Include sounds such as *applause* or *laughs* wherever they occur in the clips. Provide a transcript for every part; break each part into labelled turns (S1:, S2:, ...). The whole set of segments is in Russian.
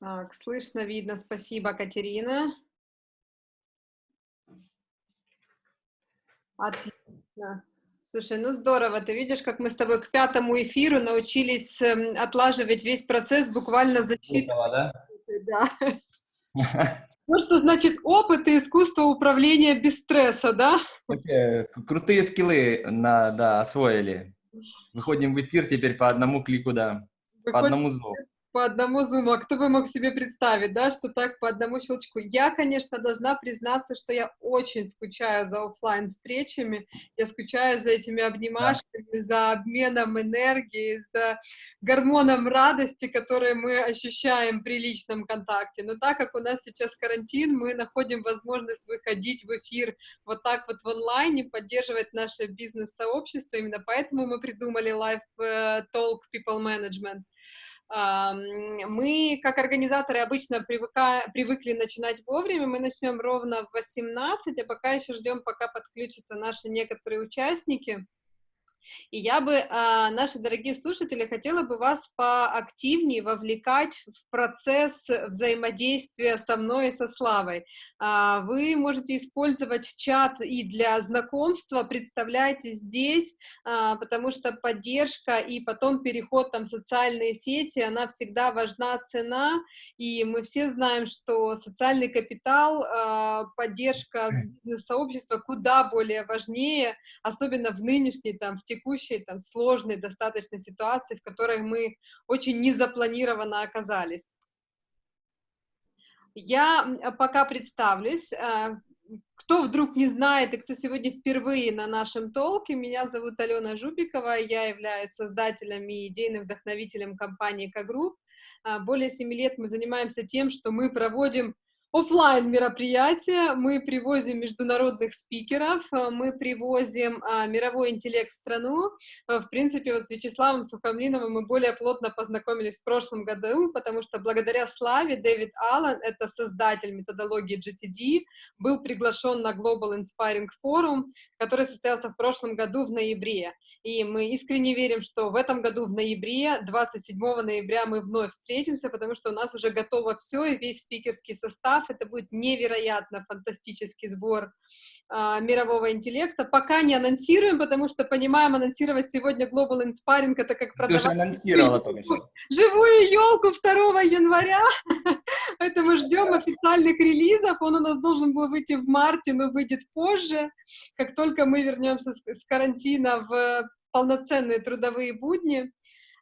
S1: Так, слышно, видно. Спасибо, Катерина. Отлично. Слушай, ну здорово, ты видишь, как мы с тобой к пятому эфиру научились э, отлаживать весь процесс буквально за считанные
S2: да?
S1: Да. Вот *laughs* что значит опыт и искусство управления без стресса, да?
S2: Вообще, крутые скиллы на, да, освоили. Выходим в эфир теперь по одному клику, да,
S1: Выходим
S2: по одному зову
S1: по одному зуму. А кто бы мог себе представить, да, что так по одному щелчку. Я, конечно, должна признаться, что я очень скучаю за офлайн встречами, я скучаю за этими обнимашками, да. за обменом энергии, за гормоном радости, которые мы ощущаем при личном контакте. Но так как у нас сейчас карантин, мы находим возможность выходить в эфир вот так вот в онлайне, поддерживать наше бизнес-сообщество. Именно поэтому мы придумали Live э, Talk People Management. Мы, как организаторы, обычно привыка, привыкли начинать вовремя, мы начнем ровно в 18, а пока еще ждем, пока подключатся наши некоторые участники. И я бы, а, наши дорогие слушатели, хотела бы вас поактивнее вовлекать в процесс взаимодействия со мной и со Славой. А, вы можете использовать чат и для знакомства, представляйте здесь, а, потому что поддержка и потом переход там в социальные сети, она всегда важна цена, и мы все знаем, что социальный капитал, поддержка сообщества куда более важнее, особенно в нынешней, там, в текущей, там, сложной достаточно ситуации, в которой мы очень незапланированно оказались. Я пока представлюсь. Э, кто вдруг не знает и кто сегодня впервые на нашем talk е, меня зовут Алена Жубикова, я являюсь создателем и идейным вдохновителем компании К-Групп. Э, более семи лет мы занимаемся тем, что мы проводим офлайн мероприятия. Мы привозим международных спикеров, э, мы привозим а, мировой интеллект в страну. Э, в принципе, вот с Вячеславом Сухомлиновым мы более плотно познакомились в прошлом году, потому что благодаря Славе Дэвид Аллен, это создатель методологии GTD, был приглашен на Global Inspiring Forum, который состоялся в прошлом году в ноябре. И мы искренне верим, что в этом году в ноябре, 27 ноября мы вновь встретимся, потому что у нас уже готово все, и весь спикерский состав, это будет невероятно фантастический сбор а, мирового интеллекта. Пока не анонсируем, потому что понимаем, анонсировать сегодня Global Inspiring это как продавать... Ты
S2: уже анонсировала только что.
S1: Живую елку 2 января, *laughs* поэтому ждем официальных релизов. Он у нас должен был выйти в марте, но выйдет позже. Как только мы вернемся с карантина в полноценные трудовые будни,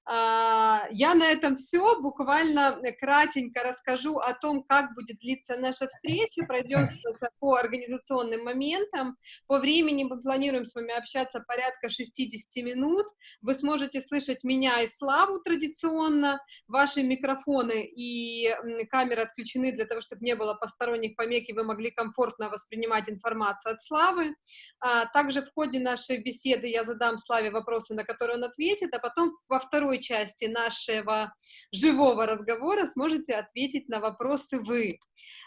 S1: я на этом все, буквально кратенько расскажу о том, как будет длиться наша встреча, пройдемся по организационным моментам. По времени мы планируем с вами общаться порядка 60 минут. Вы сможете слышать меня и Славу традиционно. Ваши микрофоны и камеры отключены для того, чтобы не было посторонних помех, и вы могли комфортно воспринимать информацию от Славы. А, также в ходе нашей беседы я задам Славе вопросы, на которые он ответит, а потом во второй второй части нашего живого разговора сможете ответить на вопросы вы.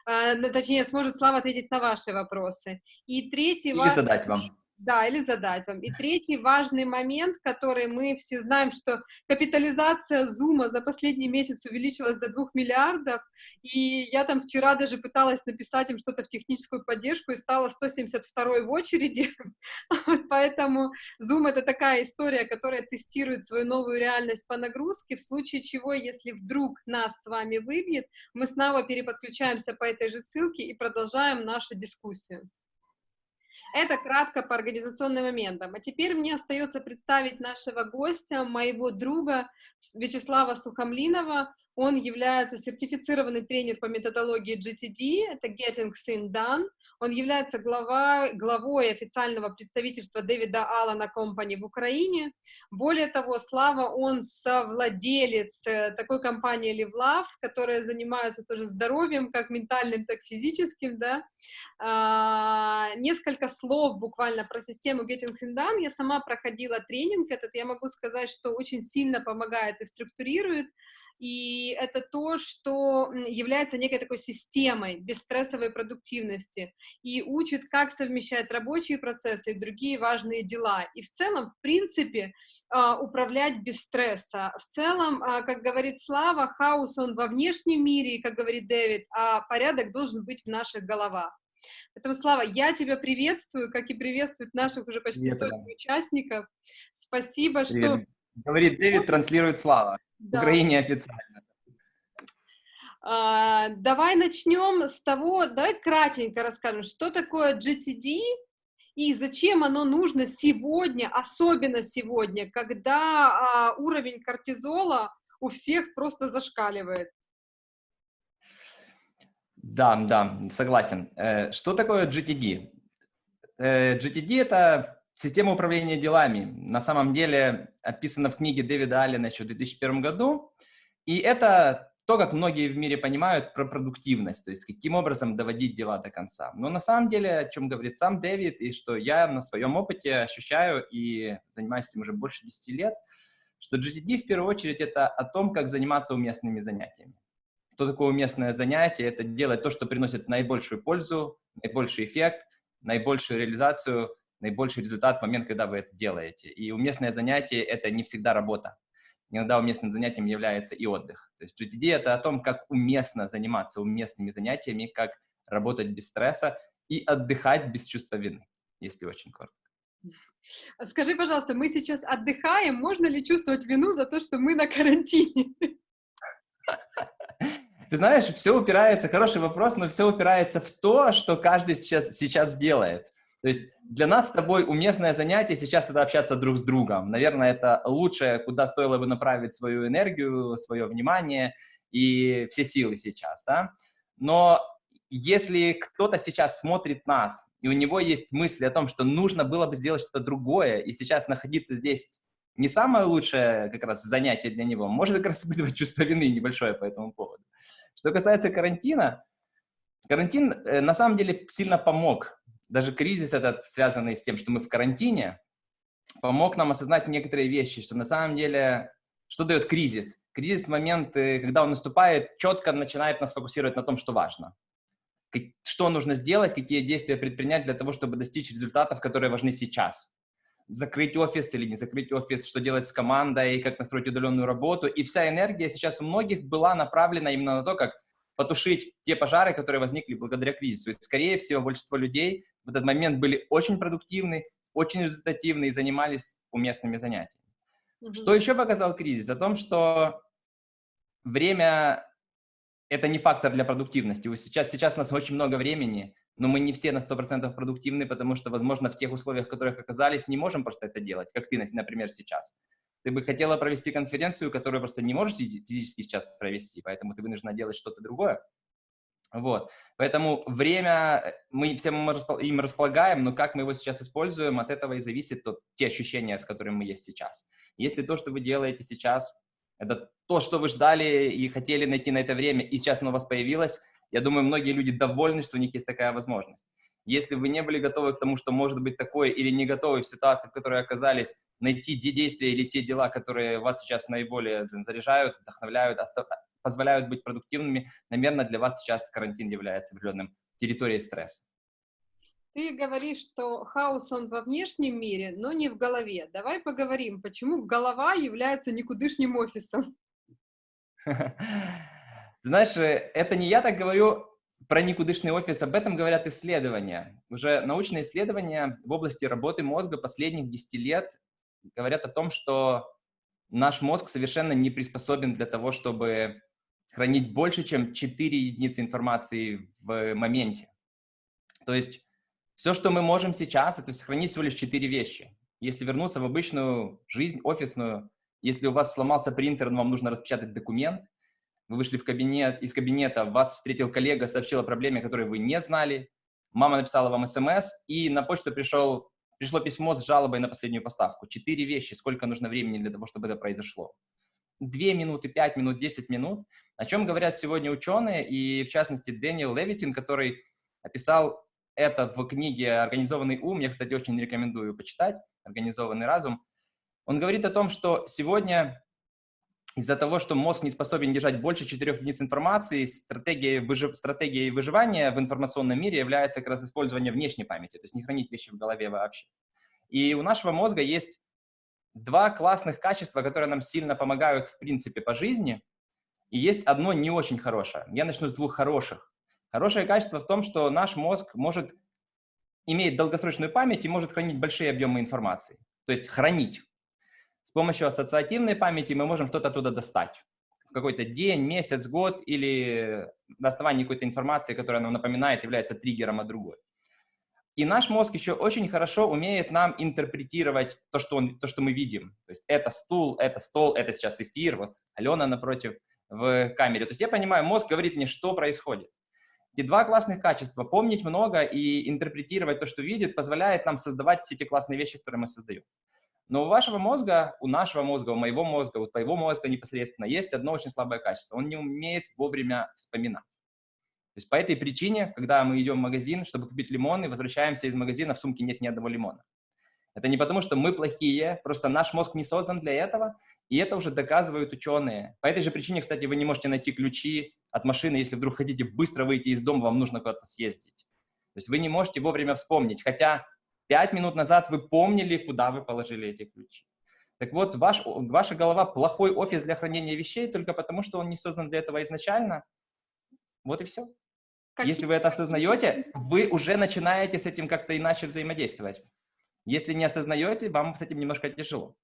S1: А, точнее, сможет Слава ответить на ваши вопросы. И третий...
S2: Или задать вам.
S1: Да, или задать вам. И третий важный момент, который мы все знаем, что капитализация Зума за последний месяц увеличилась до 2 миллиардов, и я там вчера даже пыталась написать им что-то в техническую поддержку и стала 172 в очереди, *laughs* поэтому Zoom — это такая история, которая тестирует свою новую реальность по нагрузке, в случае чего, если вдруг нас с вами выбьет, мы снова переподключаемся по этой же ссылке и продолжаем нашу дискуссию. Это кратко по организационным моментам. А теперь мне остается представить нашего гостя, моего друга Вячеслава Сухомлинова. Он является сертифицированный тренер по методологии GTD, это Getting Things Done. Он является глава, главой официального представительства Дэвида Аллана Компани в Украине. Более того, Слава, он совладелец э, такой компании Love, которая занимается тоже здоровьем, как ментальным, так и физическим, да. А, несколько слов буквально про систему Getting Things Done. Я сама проходила тренинг этот, я могу сказать, что очень сильно помогает и структурирует. И это то, что является некой такой системой бесстрессовой продуктивности и учит, как совмещать рабочие процессы и другие важные дела. И в целом, в принципе, а, управлять без стресса. В целом, а, как говорит Слава, хаос он во внешнем мире, как говорит Дэвид, а порядок должен быть в наших головах. Поэтому, Слава, я тебя приветствую, как и приветствуют наших уже почти сотни участников. Спасибо, Привет. что...
S2: Говорит Дэвид, транслирует Слава. Да. В Украине официально.
S1: А, давай начнем с того, давай кратенько расскажем, что такое GTD и зачем оно нужно сегодня, особенно сегодня, когда а, уровень кортизола у всех просто зашкаливает.
S2: Да, да, согласен. Э, что такое GTD? Э, GTD — это система управления делами. На самом деле описана в книге Дэвида Аллена еще в 2001 году. И это то, как многие в мире понимают про продуктивность, то есть каким образом доводить дела до конца. Но на самом деле, о чем говорит сам Дэвид, и что я на своем опыте ощущаю и занимаюсь этим уже больше 10 лет, что GTD в первую очередь это о том, как заниматься уместными занятиями. Что такое уместное занятие? Это делать то, что приносит наибольшую пользу, наибольший эффект, наибольшую реализацию, наибольший результат в момент, когда вы это делаете. И уместное занятие — это не всегда работа. Иногда уместным занятием является и отдых. То есть GTD — это о том, как уместно заниматься уместными занятиями, как работать без стресса и отдыхать без чувства вины, если очень коротко.
S1: Скажи, пожалуйста, мы сейчас отдыхаем, можно ли чувствовать вину за то, что мы на карантине?
S2: Ты знаешь, все упирается, хороший вопрос, но все упирается в то, что каждый сейчас, сейчас делает. То есть для нас с тобой уместное занятие сейчас это общаться друг с другом. Наверное, это лучшее, куда стоило бы направить свою энергию, свое внимание и все силы сейчас, да? Но если кто-то сейчас смотрит нас, и у него есть мысли о том, что нужно было бы сделать что-то другое, и сейчас находиться здесь не самое лучшее как раз занятие для него, может как раз испытывать *laughs* чувство вины небольшое по этому поводу. Что касается карантина, карантин э, на самом деле сильно помог. Даже кризис этот, связанный с тем, что мы в карантине, помог нам осознать некоторые вещи, что на самом деле, что дает кризис? Кризис в момент, когда он наступает, четко начинает нас фокусировать на том, что важно. Что нужно сделать, какие действия предпринять для того, чтобы достичь результатов, которые важны сейчас закрыть офис или не закрыть офис, что делать с командой, как настроить удаленную работу. И вся энергия сейчас у многих была направлена именно на то, как потушить те пожары, которые возникли благодаря кризису. И, скорее всего, большинство людей в этот момент были очень продуктивны, очень результативны и занимались уместными занятиями. Mm -hmm. Что еще показал кризис? О том, что время — это не фактор для продуктивности. Сейчас, сейчас у нас очень много времени, но мы не все на 100% продуктивны, потому что, возможно, в тех условиях, в которых оказались, не можем просто это делать, как ты, например, сейчас. Ты бы хотела провести конференцию, которую просто не можешь физически сейчас провести, поэтому ты вынуждена делать что-то другое. Вот. Поэтому время, э, мы всем им располагаем, но как мы его сейчас используем, от этого и зависит то, те ощущения, с которыми мы есть сейчас. Если то, что вы делаете сейчас, это то, что вы ждали и хотели найти на это время, и сейчас оно у вас появилось, я думаю, многие люди довольны, что у них есть такая возможность. Если вы не были готовы к тому, что может быть такое, или не готовы в ситуации, в которой оказались, найти те действия или те дела, которые вас сейчас наиболее заряжают, вдохновляют, позволяют быть продуктивными, наверное, для вас сейчас карантин является определенным территорией стресса.
S1: Ты говоришь, что хаос он во внешнем мире, но не в голове. Давай поговорим, почему голова является никудышним офисом. *laughs*
S2: Знаешь, э, это не я так говорю про никудышный офис, об этом говорят исследования. Уже научные исследования в области работы мозга последних 10 лет говорят о том, что наш мозг совершенно не приспособен для того, чтобы хранить больше, чем 4 единицы информации в моменте. То есть все, что мы можем сейчас, это сохранить всего лишь 4 вещи. Если вернуться в обычную жизнь, офисную, если у вас сломался принтер, но вам нужно распечатать документ, вы вышли в кабинет, из кабинета, вас встретил коллега, сообщил о проблеме, которую вы не знали, мама написала вам смс, и на почту пришел, пришло письмо с жалобой на последнюю поставку. Четыре вещи, сколько нужно времени для того, чтобы это произошло. Две минуты, пять минут, десять минут. О чем говорят сегодня ученые, и в частности Дэниел Левитин, который описал это в книге «Организованный ум». Я, кстати, очень рекомендую почитать «Организованный разум». Он говорит о том, что сегодня из-за того, что мозг не способен держать больше четырех единиц информации, стратегией, выжив... стратегией выживания в информационном мире является как раз использование внешней памяти, то есть не хранить вещи в голове вообще. И у нашего мозга есть два классных качества, которые нам сильно помогают, в принципе, по жизни, и есть одно не очень хорошее. Я начну с двух хороших. Хорошее качество в том, что наш мозг может иметь долгосрочную память и может хранить большие объемы информации. То есть хранить. С помощью ассоциативной памяти мы можем что-то оттуда достать. В какой-то день, месяц, год или на основании какой-то информации, которая нам напоминает, является триггером от другой. И наш мозг еще очень хорошо умеет нам интерпретировать то, что, он, то, что мы видим. То есть это стул, это стол, это сейчас эфир, вот Алена напротив в камере. То есть я понимаю, мозг говорит мне, что происходит. Эти два классных качества, помнить много и интерпретировать то, что видит, позволяет нам создавать все эти классные вещи, которые мы создаем. Но у вашего мозга, у нашего мозга, у моего мозга, у твоего мозга непосредственно есть одно очень слабое качество. Он не умеет вовремя вспоминать. То есть по этой причине, когда мы идем в магазин, чтобы купить лимоны, возвращаемся из магазина, в сумке нет ни одного лимона. Это не потому, что мы плохие, просто наш мозг не создан для этого, и это уже доказывают ученые. По этой же причине, кстати, вы не можете найти ключи от машины, если вдруг хотите быстро выйти из дома, вам нужно куда-то съездить. То есть вы не можете вовремя вспомнить, хотя Пять минут назад вы помнили, куда вы положили эти ключи. Так вот, ваш, ваша голова плохой офис для хранения вещей только потому, что он не создан для этого изначально. Вот и все. Какие? Если вы это осознаете, вы уже начинаете с этим как-то иначе взаимодействовать. Если не осознаете, вам с этим немножко тяжело.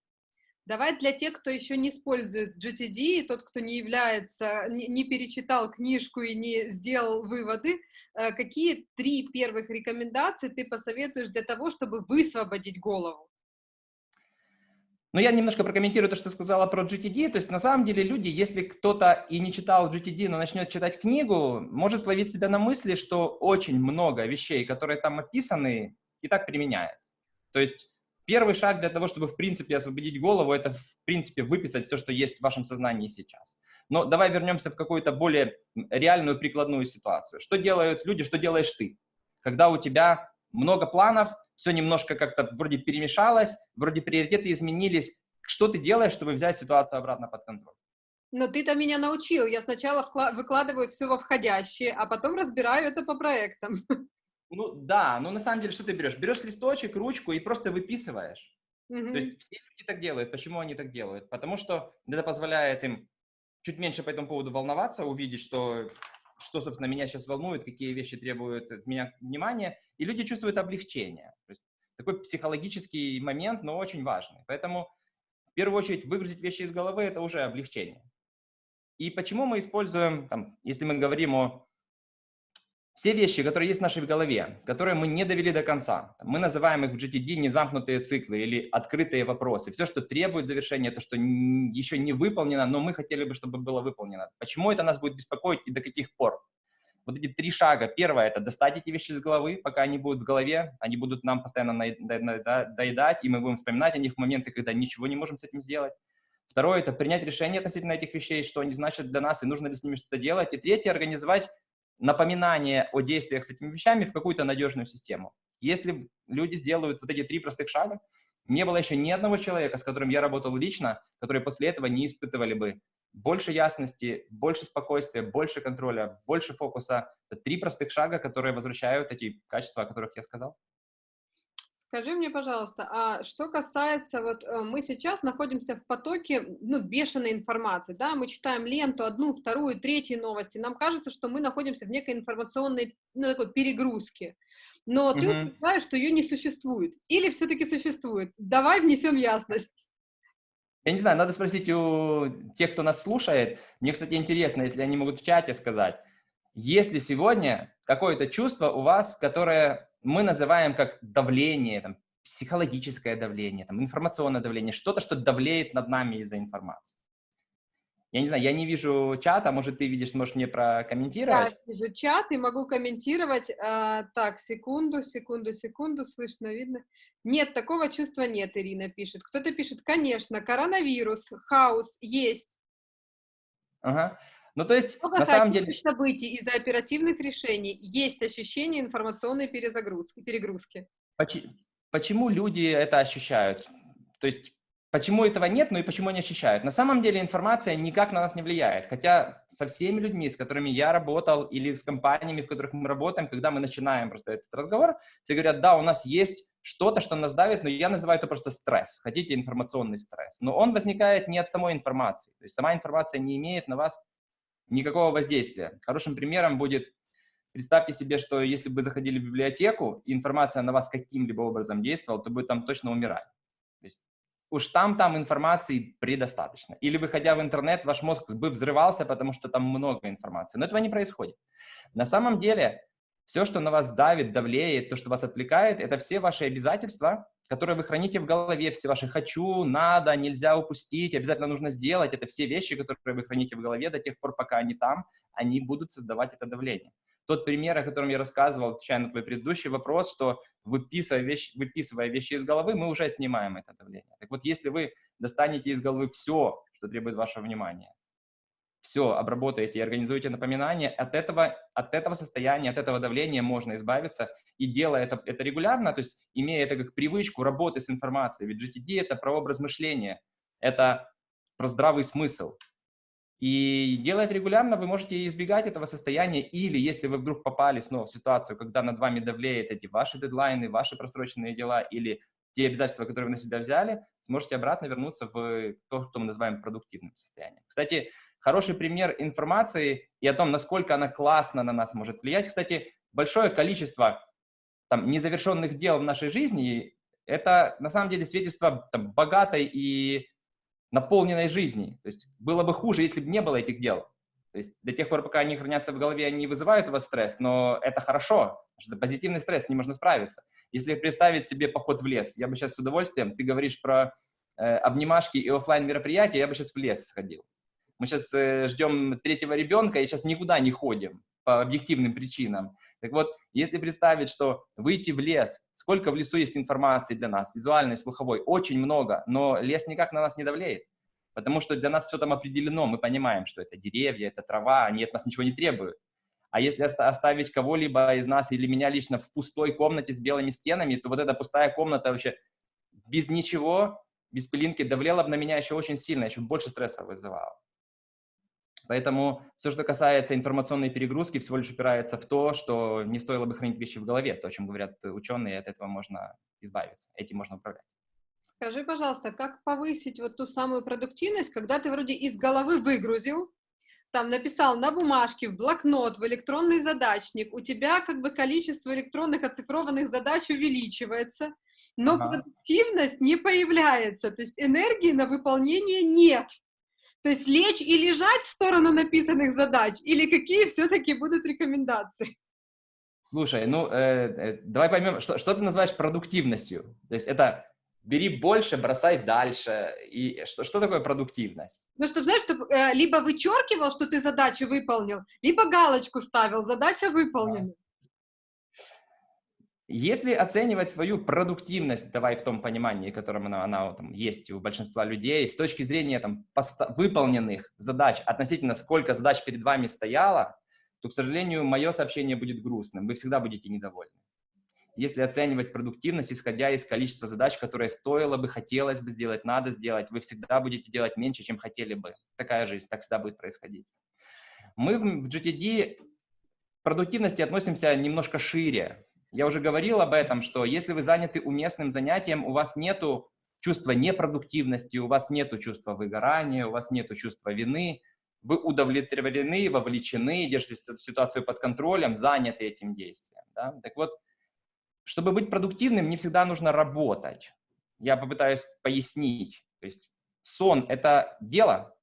S1: Давай для тех, кто еще не использует GTD, и тот, кто не является, не, не перечитал книжку и не сделал выводы, э, какие три первых рекомендации ты посоветуешь для того, чтобы высвободить голову?
S2: Ну, я немножко прокомментирую то, что сказала про GTD. То есть, на самом деле, люди, если кто-то и не читал GTD, но начнет читать книгу, может словить себя на мысли, что очень много вещей, которые там описаны, и так применяет. То есть, Первый шаг для того, чтобы, в принципе, освободить голову, это, в принципе, выписать все, что есть в вашем сознании сейчас. Но давай вернемся в какую-то более реальную прикладную ситуацию. Что делают люди, что делаешь ты? Когда у тебя много планов, все немножко как-то вроде перемешалось, вроде приоритеты изменились. Что ты делаешь, чтобы взять ситуацию обратно под контроль?
S1: Но ты-то меня научил. Я сначала выкладываю все во входящее, а потом разбираю это по проектам. *laughs*
S2: Ну да, но на самом деле что ты берешь? Берешь листочек, ручку и просто выписываешь. Mm-hmm. То есть все люди так делают. Почему они так делают? Потому что это позволяет им чуть меньше по этому поводу волноваться, увидеть, что, что собственно, меня сейчас волнует, какие вещи требуют от меня внимания, и люди чувствуют облегчение. То есть такой психологический момент, но очень важный. Поэтому в первую очередь выгрузить вещи из головы – это уже облегчение. И почему мы используем, там, если мы говорим о все вещи, которые есть в нашей голове, которые мы не довели до конца, мы называем их в GTD незамкнутые циклы или открытые вопросы. Все, что требует завершения, то, что еще не выполнено, но мы хотели бы, чтобы было выполнено. Почему это нас будет беспокоить и до каких пор? Вот эти три шага. Первое – это достать эти вещи из головы, пока они будут в голове, они будут нам постоянно доедать, и мы будем вспоминать о них в моменты, когда ничего не можем с этим сделать. Второе – это принять решение относительно этих вещей, что они значат для нас, и нужно ли с ними что-то делать. И третье – организовать напоминание о действиях с этими вещами в какую-то надежную систему. Если люди сделают вот эти три простых шага, не было еще ни одного человека, с которым я работал лично, которые после этого не испытывали бы больше ясности, больше спокойствия, больше контроля, больше фокуса. Это три простых шага, которые возвращают эти качества, о которых я сказал.
S1: Скажи мне, пожалуйста, а что касается, вот э, мы сейчас находимся в потоке, ну, бешеной информации, да, мы читаем ленту, одну, вторую, третью новости, нам кажется, что мы находимся в некой информационной, ну, такой перегрузке, но uh-huh. ты утверждаешь, что ее не существует, или все-таки существует? Давай внесем ясность.
S2: Я не знаю, надо спросить у тех, кто нас слушает. Мне, кстати, интересно, если они могут в чате сказать, есть ли сегодня какое-то чувство у вас, которое мы называем как давление, там, психологическое давление, там, информационное давление, что-то, что давлеет над нами из-за информации. Я не знаю, я не вижу чата, может, ты видишь, можешь мне прокомментировать?
S1: Я вижу чат и могу комментировать. А, так, секунду, секунду, секунду, слышно, видно. Нет, такого чувства нет, Ирина пишет. Кто-то пишет, конечно, коронавирус, хаос есть.
S2: Ага. Ну, то есть, Много на самом деле...
S1: событий из-за оперативных решений есть ощущение информационной перезагрузки, перегрузки.
S2: Почему люди это ощущают? То есть, почему этого нет, ну и почему они ощущают. На самом деле информация никак на нас не влияет. Хотя со всеми людьми, с которыми я работал, или с компаниями, в которых мы работаем, когда мы начинаем просто этот разговор, все говорят, да, у нас есть что-то, что нас давит, но я называю это просто стресс. Хотите информационный стресс. Но он возникает не от самой информации. То есть сама информация не имеет на вас никакого воздействия. Хорошим примером будет, представьте себе, что если бы заходили в библиотеку, и информация на вас каким-либо образом действовала, то бы там точно умирали. То есть уж там, там информации предостаточно. Или выходя в интернет, ваш мозг бы взрывался, потому что там много информации. Но этого не происходит. На самом деле, все, что на вас давит, давлеет, то, что вас отвлекает, это все ваши обязательства, которые вы храните в голове, все ваши «хочу», «надо», «нельзя упустить», «обязательно нужно сделать». Это все вещи, которые вы храните в голове до тех пор, пока они там, они будут создавать это давление. Тот пример, о котором я рассказывал, отвечая на твой предыдущий вопрос, что выписывая вещи, выписывая вещи из головы, мы уже снимаем это давление. Так вот, если вы достанете из головы все, что требует вашего внимания, все обработаете и организуете напоминания, от этого, от этого состояния, от этого давления можно избавиться. И делая это, это регулярно, то есть имея это как привычку работы с информацией, ведь GTD — это про образ мышления, это про здравый смысл. И делая это регулярно, вы можете избегать этого состояния, или если вы вдруг попали снова в ситуацию, когда над вами давлеют эти ваши дедлайны, ваши просроченные дела, или те обязательства, которые вы на себя взяли, сможете обратно вернуться в то, что мы называем продуктивным состоянием. Кстати, хороший пример информации и о том, насколько она классно на нас может влиять. Кстати, большое количество там, незавершенных дел в нашей жизни — это на самом деле свидетельство там, богатой и наполненной жизни. То есть было бы хуже, если бы не было этих дел. То есть до тех пор, пока они хранятся в голове, они вызывают у вас стресс, но это хорошо, что позитивный стресс, с ним можно справиться. Если представить себе поход в лес, я бы сейчас с удовольствием, ты говоришь про э, обнимашки и офлайн мероприятия, я бы сейчас в лес сходил. Мы сейчас э, ждем третьего ребенка и сейчас никуда не ходим по объективным причинам. Так вот, если представить, что выйти в лес, сколько в лесу есть информации для нас, визуальной, слуховой, очень много, но лес никак на нас не давлеет, потому что для нас все там определено, мы понимаем, что это деревья, это трава, они от нас ничего не требуют. А если оставить кого-либо из нас или меня лично в пустой комнате с белыми стенами, то вот эта пустая комната вообще без ничего, без пылинки давлела бы на меня еще очень сильно, еще больше стресса вызывала. Поэтому все, что касается информационной перегрузки, всего лишь упирается в то, что не стоило бы хранить вещи в голове, то, о чем говорят ученые, от этого можно избавиться, этим можно управлять.
S1: Скажи, пожалуйста, как повысить вот ту самую продуктивность, когда ты вроде из головы выгрузил, там написал на бумажке, в блокнот, в электронный задачник, у тебя как бы количество электронных оцифрованных задач увеличивается, но ага. продуктивность не появляется, то есть энергии на выполнение нет. То есть лечь и лежать в сторону написанных задач, или какие все-таки будут рекомендации?
S2: Слушай, ну, э, э, давай поймем, что, что ты называешь продуктивностью? То есть это бери больше, бросай дальше. И что, что такое продуктивность?
S1: Ну, чтобы, знаешь, чтобы э, либо вычеркивал, что ты задачу выполнил, либо галочку ставил, задача выполнена.
S2: Если оценивать свою продуктивность, давай в том понимании, котором она, она там, есть у большинства людей, с точки зрения там, выполненных задач относительно сколько задач перед вами стояло, то, к сожалению, мое сообщение будет грустным, вы всегда будете недовольны. Если оценивать продуктивность, исходя из количества задач, которые стоило бы, хотелось бы сделать, надо сделать, вы всегда будете делать меньше, чем хотели бы. Такая жизнь, так всегда будет происходить. Мы в GTD продуктивности относимся немножко шире. Я уже говорил об этом, что если вы заняты уместным занятием, у вас нету чувства непродуктивности, у вас нету чувства выгорания, у вас нету чувства вины, вы удовлетворены, вовлечены, держите ситуацию под контролем, заняты этим действием. Да? Так вот, чтобы быть продуктивным, не всегда нужно работать. Я попытаюсь пояснить. То есть сон — это дело?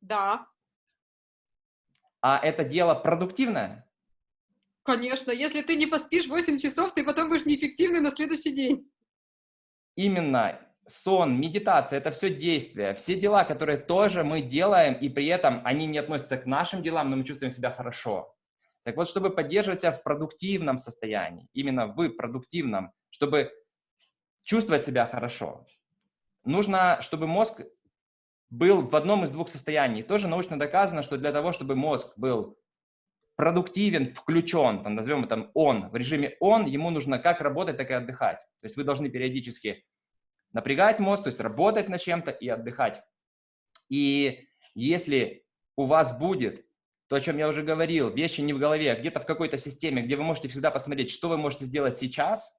S1: Да.
S2: А это дело продуктивное?
S1: Конечно, если ты не поспишь 8 часов, ты потом будешь неэффективный на следующий день.
S2: Именно сон, медитация — это все действия, все дела, которые тоже мы делаем, и при этом они не относятся к нашим делам, но мы чувствуем себя хорошо. Так вот, чтобы поддерживать себя в продуктивном состоянии, именно в продуктивном, чтобы чувствовать себя хорошо, нужно, чтобы мозг был в одном из двух состояний. Тоже научно доказано, что для того, чтобы мозг был продуктивен, включен, там, назовем это он, в режиме он, ему нужно как работать, так и отдыхать. То есть вы должны периодически напрягать мозг, то есть работать над чем-то и отдыхать. И если у вас будет то, о чем я уже говорил, вещи не в голове, а где-то в какой-то системе, где вы можете всегда посмотреть, что вы можете сделать сейчас,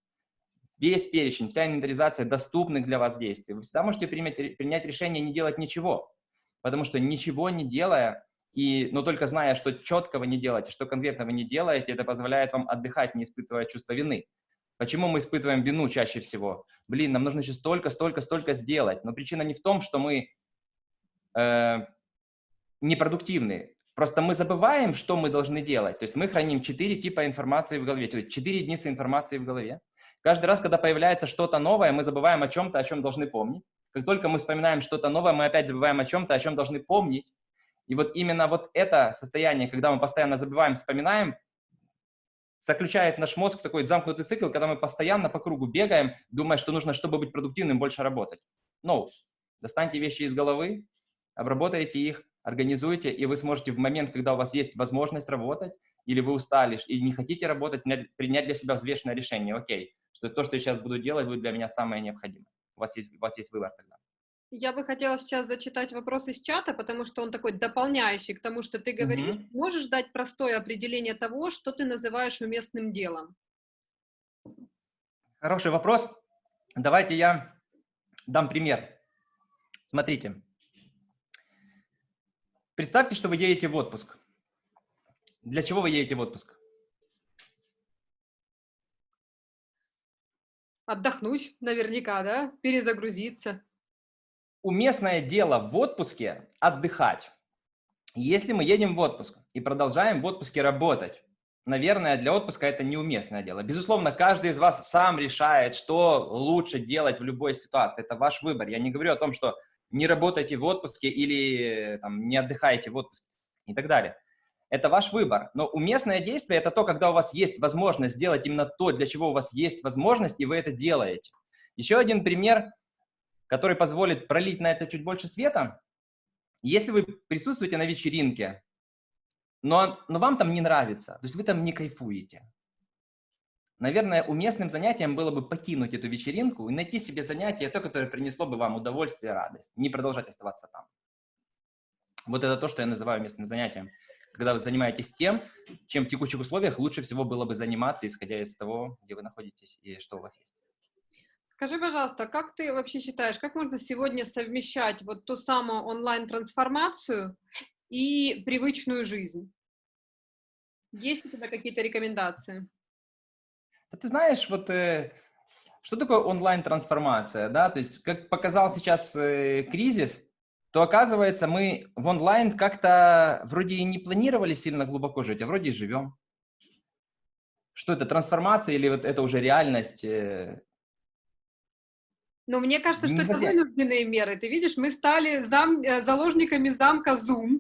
S2: весь перечень, вся инвентаризация доступных для вас действий. Вы всегда можете принять, принять решение не делать ничего, потому что ничего не делая, и, но только зная, что четко вы не делаете, что конкретно вы не делаете, это позволяет вам отдыхать, не испытывая чувство вины. Почему мы испытываем вину чаще всего? Блин, нам нужно еще столько, столько, столько сделать. Но причина не в том, что мы э, непродуктивны. Просто мы забываем, что мы должны делать. То есть мы храним четыре типа информации в голове, четыре единицы информации в голове. Каждый раз, когда появляется что-то новое, мы забываем о чем-то, о чем должны помнить. Как только мы вспоминаем что-то новое, мы опять забываем о чем-то, о чем должны помнить. И вот именно вот это состояние, когда мы постоянно забываем, вспоминаем, заключает наш мозг в такой замкнутый цикл, когда мы постоянно по кругу бегаем, думая, что нужно, чтобы быть продуктивным, больше работать. No. Достаньте вещи из головы, обработайте их, организуйте, и вы сможете в момент, когда у вас есть возможность работать, или вы устали и не хотите работать, принять для себя взвешенное решение. Окей, что то, что я сейчас буду делать, будет для меня самое необходимое. У вас есть, у вас есть выбор тогда.
S1: Я бы хотела сейчас зачитать вопрос из чата, потому что он такой дополняющий к тому, что ты говоришь. Mm-hmm. Можешь дать простое определение того, что ты называешь уместным делом?
S2: Хороший вопрос. Давайте я дам пример. Смотрите. Представьте, что вы едете в отпуск. Для чего вы едете в отпуск?
S1: Отдохнуть наверняка, да? Перезагрузиться
S2: уместное дело в отпуске отдыхать. Если мы едем в отпуск и продолжаем в отпуске работать, наверное, для отпуска это неуместное дело. Безусловно, каждый из вас сам решает, что лучше делать в любой ситуации. Это ваш выбор. Я не говорю о том, что не работайте в отпуске или там, не отдыхайте в отпуске и так далее. Это ваш выбор. Но уместное действие – это то, когда у вас есть возможность сделать именно то, для чего у вас есть возможность, и вы это делаете. Еще один пример – который позволит пролить на это чуть больше света, если вы присутствуете на вечеринке, но, но вам там не нравится, то есть вы там не кайфуете, наверное, уместным занятием было бы покинуть эту вечеринку и найти себе занятие, то, которое принесло бы вам удовольствие и радость, не продолжать оставаться там. Вот это то, что я называю местным занятием. Когда вы занимаетесь тем, чем в текущих условиях лучше всего было бы заниматься, исходя из того, где вы находитесь и что у вас есть.
S1: Скажи, пожалуйста, как ты вообще считаешь, как можно сегодня совмещать вот ту самую онлайн-трансформацию и привычную жизнь? Есть у тебя какие-то рекомендации?
S2: Ты знаешь, вот э, что такое онлайн-трансформация, да? То есть, как показал сейчас э, кризис, то оказывается мы в онлайн как-то вроде и не планировали сильно глубоко жить, а вроде и живем. Что это, трансформация или вот это уже реальность? Э,
S1: но мне кажется, что это вынужденные меры. Ты видишь, мы стали зам, э, заложниками замка Zoom.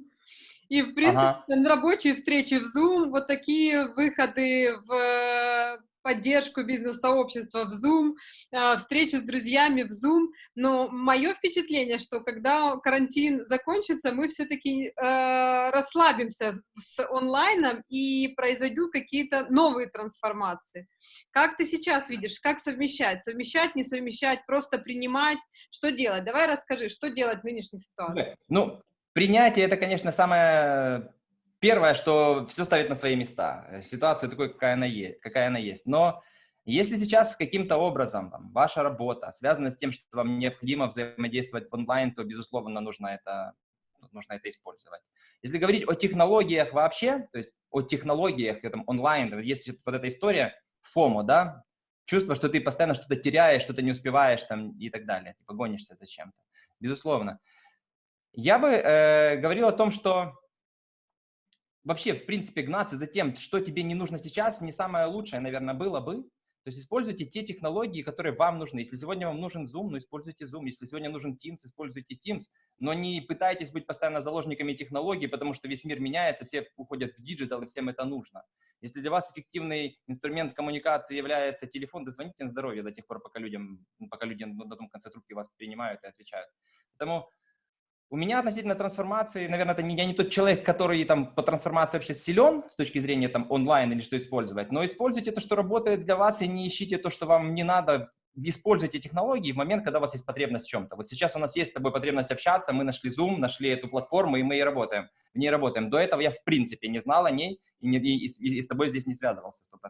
S1: И, в принципе, ага. рабочие встречи в Zoom, вот такие выходы в поддержку бизнес-сообщества в Zoom, а, встречи с друзьями в Zoom. Но мое впечатление, что когда карантин закончится, мы все-таки э, расслабимся с онлайном и произойдут какие-то новые трансформации. Как ты сейчас видишь, как совмещать? Совмещать, не совмещать, просто принимать? Что делать? Давай расскажи, что делать в нынешней ситуации?
S2: Ну, принятие — это, конечно, самое Первое, что все ставит на свои места, э, ситуацию такой, какая она есть. Какая она есть. Но если сейчас каким-то образом там, ваша работа связана с тем, что вам необходимо взаимодействовать в онлайн, то, безусловно, нужно это, нужно это использовать. Если говорить о технологиях вообще, то есть о технологиях, этом онлайн, есть вот эта история FOMO, да, чувство, что ты постоянно что-то теряешь, что-то не успеваешь там и так далее, типа гонишься за чем-то. Безусловно. Я бы э, говорил о том, что вообще, в принципе, гнаться за тем, что тебе не нужно сейчас, не самое лучшее, наверное, было бы. То есть используйте те технологии, которые вам нужны. Если сегодня вам нужен Zoom, ну используйте Zoom. Если сегодня нужен Teams, используйте Teams. Но не пытайтесь быть постоянно заложниками технологий, потому что весь мир меняется, все уходят в digital, и всем это нужно. Если для вас эффективный инструмент коммуникации является телефон, да звоните на здоровье до тех пор, пока людям, пока люди на том конце трубки вас принимают и отвечают. Поэтому у меня относительно трансформации, наверное, это не, я не тот человек, который там по трансформации вообще силен с точки зрения там онлайн или что использовать, но используйте то, что работает для вас, и не ищите то, что вам не надо, используйте технологии в момент, когда у вас есть потребность в чем-то. Вот сейчас у нас есть с тобой потребность общаться, мы нашли Zoom, нашли эту платформу, и мы и работаем. В ней работаем. До этого я в принципе не знал о ней и, не, и, и, и с тобой здесь не связывался 100%.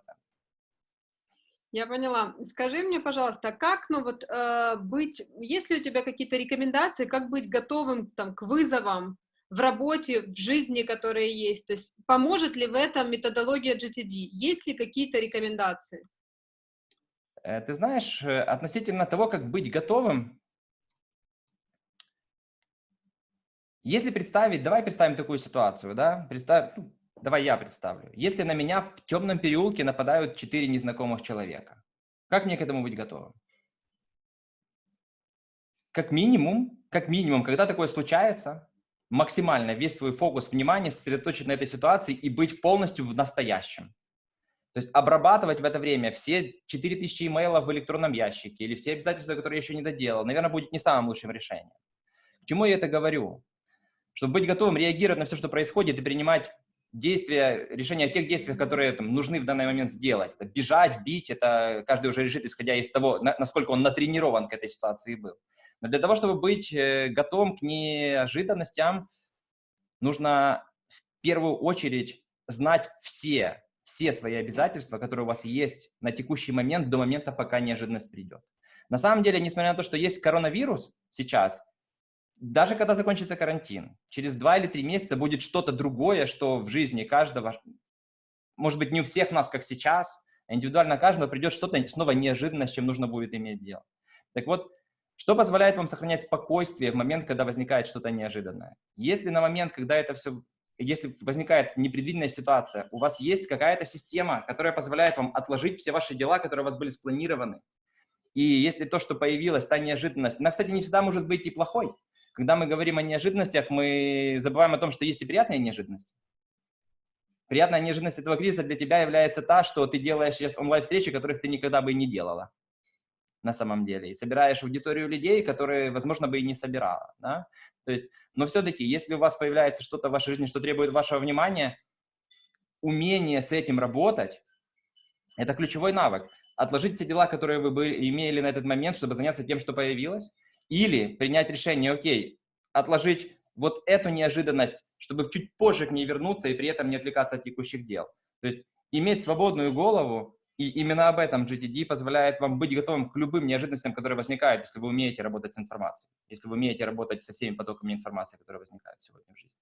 S1: Я поняла. Скажи мне, пожалуйста, как, ну вот, э, быть, есть ли у тебя какие-то рекомендации, как быть готовым там к вызовам в работе, в жизни, которые есть? То есть поможет ли в этом методология GTD? Есть ли какие-то рекомендации?
S2: Э, ты знаешь, э, относительно того, как быть готовым, если представить, давай представим такую ситуацию, да, представь, ну, Давай я представлю. Если на меня в темном переулке нападают четыре незнакомых человека, как мне к этому быть готовым? Как минимум, как минимум, когда такое случается, максимально весь свой фокус внимания сосредоточить на этой ситуации и быть полностью в настоящем. То есть обрабатывать в это время все 4000 имейлов в электронном ящике или все обязательства, которые я еще не доделал, наверное, будет не самым лучшим решением. К чему я это говорю? Чтобы быть готовым реагировать на все, что происходит, и принимать действия, решения о тех действиях, которые там, нужны в данный момент сделать. Это бежать, бить, это каждый уже решит, исходя из того, на, насколько он натренирован к этой ситуации был. Но для того, чтобы быть э, готовым к неожиданностям, нужно в первую очередь знать все, все свои обязательства, которые у вас есть на текущий момент, до момента, пока неожиданность придет. На самом деле, несмотря на то, что есть коронавирус сейчас, даже когда закончится карантин, через два или три месяца будет что-то другое, что в жизни каждого, может быть, не у всех нас, как сейчас, а индивидуально каждого придет что-то снова неожиданное, с чем нужно будет иметь дело. Так вот, что позволяет вам сохранять спокойствие в момент, когда возникает что-то неожиданное? Если на момент, когда это все, если возникает непредвиденная ситуация, у вас есть какая-то система, которая позволяет вам отложить все ваши дела, которые у вас были спланированы, и если то, что появилось, та неожиданность, она, кстати, не всегда может быть и плохой. Когда мы говорим о неожиданностях, мы забываем о том, что есть и приятные неожиданности. Приятная неожиданность этого кризиса для тебя является та, что ты делаешь сейчас онлайн-встречи, которых ты никогда бы и не делала на самом деле, и собираешь аудиторию людей, которые, возможно, бы и не собирала, да? То есть, но все-таки, если у вас появляется что-то в вашей жизни, что требует вашего внимания, умение с этим работать – это ключевой навык. Отложить все дела, которые вы бы имели на этот момент, чтобы заняться тем, что появилось, или принять решение, окей, отложить вот эту неожиданность, чтобы чуть позже к ней вернуться и при этом не отвлекаться от текущих дел. То есть иметь свободную голову, и именно об этом GTD позволяет вам быть готовым к любым неожиданностям, которые возникают, если вы умеете работать с информацией, если вы умеете работать со всеми потоками информации, которые возникают сегодня в жизни.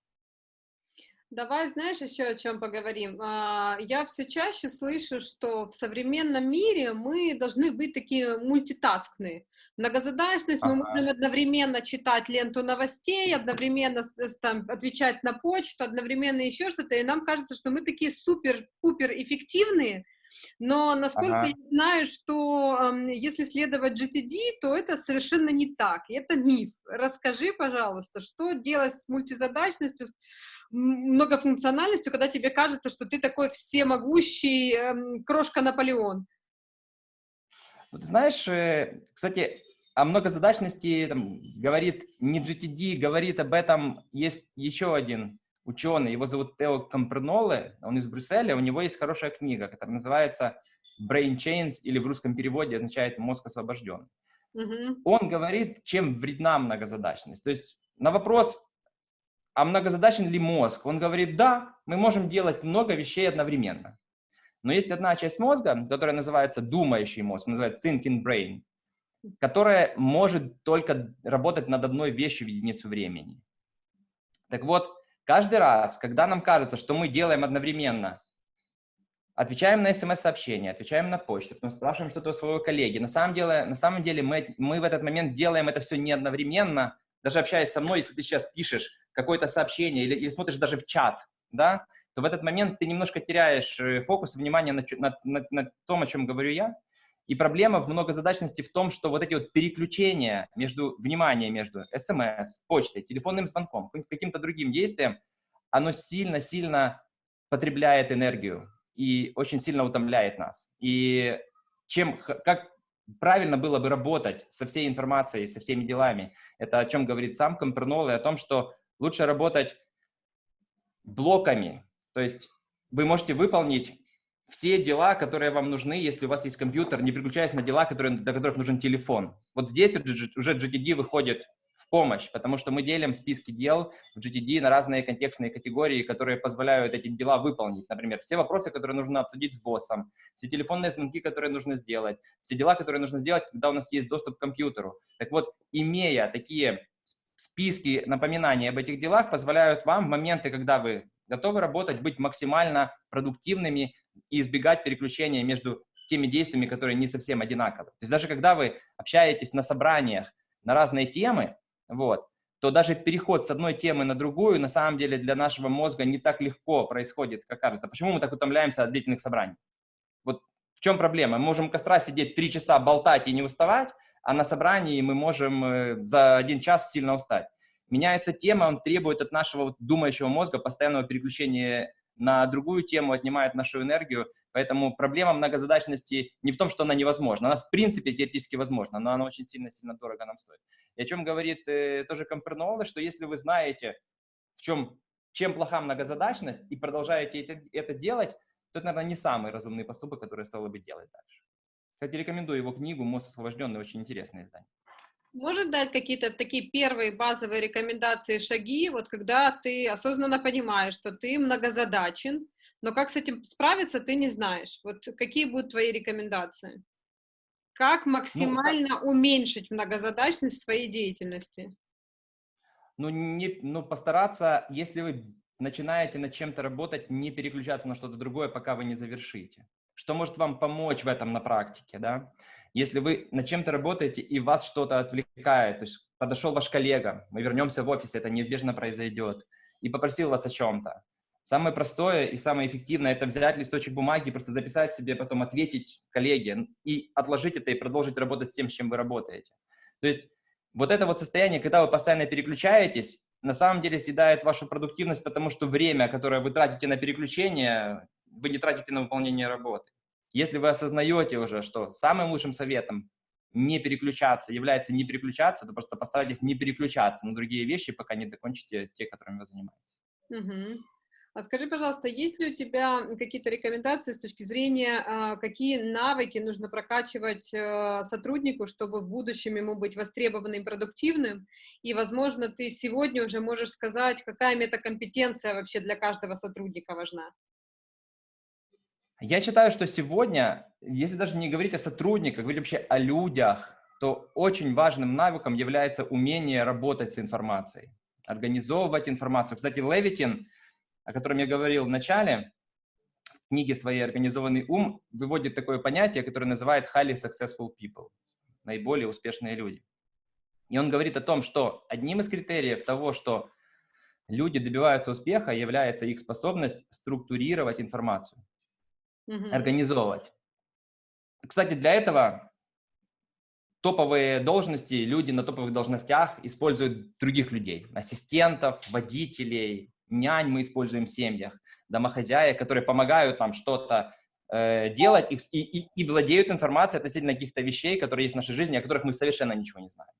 S1: Давай, знаешь, еще о чем поговорим. А, я все чаще слышу, что в современном мире мы должны быть такие мультитаскные. Многозадачность, ага. мы можем одновременно читать ленту новостей, одновременно там, отвечать на почту, одновременно еще что-то, и нам кажется, что мы такие супер-пупер эффективные, но насколько ага. я знаю, что э, если следовать GTD, то это совершенно не так, это миф. Расскажи, пожалуйста, что делать с мультизадачностью, с многофункциональностью, когда тебе кажется, что ты такой всемогущий э, крошка Наполеон?
S2: Вот знаешь, э, кстати, о многозадачности там, говорит не GTD, говорит об этом есть еще один ученый, его зовут Тео Компреноле, он из Брюсселя, у него есть хорошая книга, которая называется Brain Chains, или в русском переводе означает «мозг освобожден». Mm-hmm. Он говорит, чем вредна многозадачность. То есть на вопрос, а многозадачен ли мозг, он говорит, да, мы можем делать много вещей одновременно. Но есть одна часть мозга, которая называется думающий мозг, называется thinking brain, которая может только работать над одной вещью в единицу времени. Так вот, каждый раз, когда нам кажется, что мы делаем одновременно, отвечаем на смс-сообщение, отвечаем на почту, потом спрашиваем что-то у своего коллеги, на самом деле, на самом деле мы, мы в этот момент делаем это все не одновременно, даже общаясь со мной, если ты сейчас пишешь какое-то сообщение или, или смотришь даже в чат, да, то в этот момент ты немножко теряешь э, фокус внимания на, на, на, на том, о чем говорю я. И проблема в многозадачности в том, что вот эти вот переключения между вниманием между смс, почтой, телефонным звонком, каким-то другим действием, оно сильно-сильно потребляет энергию и очень сильно утомляет нас. И чем, как правильно было бы работать со всей информацией, со всеми делами, это о чем говорит сам Компернол, и о том, что лучше работать блоками, то есть вы можете выполнить все дела, которые вам нужны, если у вас есть компьютер, не переключаясь на дела, которые, для которых нужен телефон. Вот здесь уже GTD выходит в помощь, потому что мы делим списки дел в GTD на разные контекстные категории, которые позволяют эти дела выполнить. Например, все вопросы, которые нужно обсудить с боссом, все телефонные звонки, которые нужно сделать, все дела, которые нужно сделать, когда у нас есть доступ к компьютеру. Так вот, имея такие списки напоминаний об этих делах, позволяют вам в моменты, когда вы готовы работать, быть максимально продуктивными и избегать переключения между теми действиями, которые не совсем одинаковы. То есть даже когда вы общаетесь на собраниях на разные темы, вот, то даже переход с одной темы на другую на самом деле для нашего мозга не так легко происходит, как кажется. Почему мы так утомляемся от длительных собраний? Вот в чем проблема? Мы можем у костра сидеть три часа, болтать и не уставать, а на собрании мы можем э, за один час сильно устать меняется тема, он требует от нашего думающего мозга постоянного переключения на другую тему, отнимает нашу энергию. Поэтому проблема многозадачности не в том, что она невозможна. Она в принципе теоретически возможна, но она очень сильно-сильно дорого нам стоит. И о чем говорит э, тоже Компернола, что если вы знаете, в чем, чем плоха многозадачность, и продолжаете это, это делать, то это, наверное, не самый разумный поступок, который стоило бы делать дальше. Кстати, рекомендую его книгу «Мозг освобожденный», очень интересное издание.
S1: Может дать какие-то такие первые базовые рекомендации, шаги, вот когда ты осознанно понимаешь, что ты многозадачен, но как с этим справиться, ты не знаешь. Вот какие будут твои рекомендации? Как ну, максимально ну, уменьшить многозадачность своей деятельности?
S2: Ну, не, ну, постараться, если вы начинаете над чем-то работать, не переключаться на что-то другое, пока вы не завершите. Что может вам помочь в этом на практике, да? Если вы над чем-то работаете и вас что-то отвлекает, то есть подошел ваш коллега, мы вернемся в офис, это неизбежно произойдет, и попросил вас о чем-то. Самое простое и самое эффективное – это взять листочек бумаги, просто записать себе, потом ответить коллеге и отложить это и продолжить работать с тем, с чем вы работаете. То есть вот это вот состояние, когда вы постоянно переключаетесь, на самом деле съедает вашу продуктивность, потому что время, которое вы тратите на переключение, вы не тратите на выполнение работы. Если вы осознаете уже, что самым лучшим советом не переключаться является не переключаться, то просто постарайтесь не переключаться на другие вещи, пока не закончите те, которыми вы занимаетесь.
S1: Угу. А скажи, пожалуйста, есть ли у тебя какие-то рекомендации с точки зрения, а, какие навыки нужно прокачивать э, сотруднику, чтобы в будущем ему быть востребованным и продуктивным? И, возможно, ты сегодня уже можешь сказать, какая метакомпетенция вообще для каждого сотрудника важна?
S2: Я считаю, что сегодня, если даже не говорить о сотрудниках, говорить вообще о людях, то очень важным навыком является умение работать с информацией, организовывать информацию. Кстати, Левитин, о котором я говорил в начале, в книге своей «Организованный ум» выводит такое понятие, которое называет highly successful people, наиболее успешные люди. И он говорит о том, что одним из критериев того, что люди добиваются успеха, является их способность структурировать информацию угу. организовывать. Кстати, для этого топовые должности, люди на топовых должностях используют других людей, ассистентов, водителей, нянь мы используем в семьях, домохозяек, которые помогают нам что-то э, делать и, и, и владеют информацией относительно каких-то вещей, которые есть в нашей жизни, о которых мы совершенно ничего не знаем.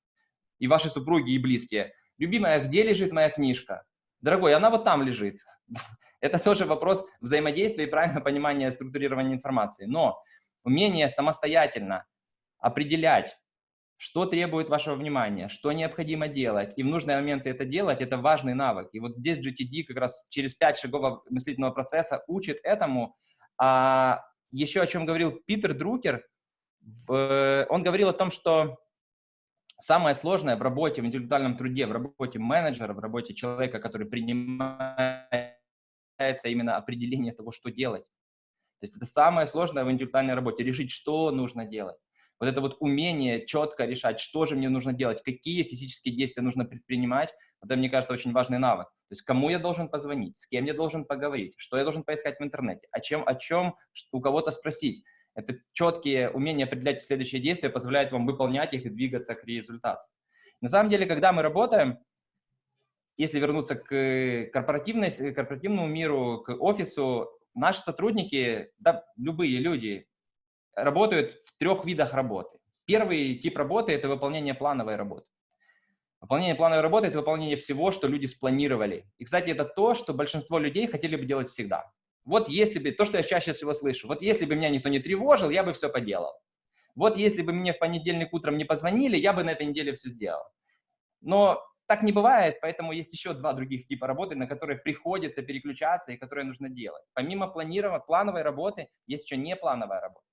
S2: И ваши супруги, и близкие. Любимая, где лежит моя книжка? Дорогой, она вот там лежит. *laughs* Это тоже вопрос взаимодействия и правильного понимания структурирования информации. Но умение самостоятельно определять, что требует вашего внимания, что необходимо делать, и в нужные моменты это делать, это важный навык. И вот здесь GTD как раз через пять шагов мыслительного процесса учит этому. А еще о чем говорил Питер Друкер, он говорил о том, что самое сложное в работе, в интеллектуальном труде, в работе менеджера, в работе человека, который принимает именно определение того, что делать. То есть это самое сложное в интеллектуальной работе, решить, что нужно делать. Вот это вот умение четко решать, что же мне нужно делать, какие физические действия нужно предпринимать, это, мне кажется, очень важный навык. То есть кому я должен позвонить, с кем я должен поговорить, что я должен поискать в интернете, о чем, о чем у кого-то спросить. Это четкие умения определять следующие действия позволяют вам выполнять их и двигаться к результату. На самом деле, когда мы работаем, если вернуться к корпоративной, корпоративному миру, к офису, наши сотрудники, да, любые люди, работают в трех видах работы. Первый тип работы – это выполнение плановой работы. Выполнение плановой работы – это выполнение всего, что люди спланировали. И, кстати, это то, что большинство людей хотели бы делать всегда. Вот если бы, то, что я чаще всего слышу, вот если бы меня никто не тревожил, я бы все поделал. Вот если бы мне в понедельник утром не позвонили, я бы на этой неделе все сделал. Но так не бывает, поэтому есть еще два других типа работы, на которые приходится переключаться и которые нужно делать. Помимо планирования, плановой работы, есть еще неплановая работа.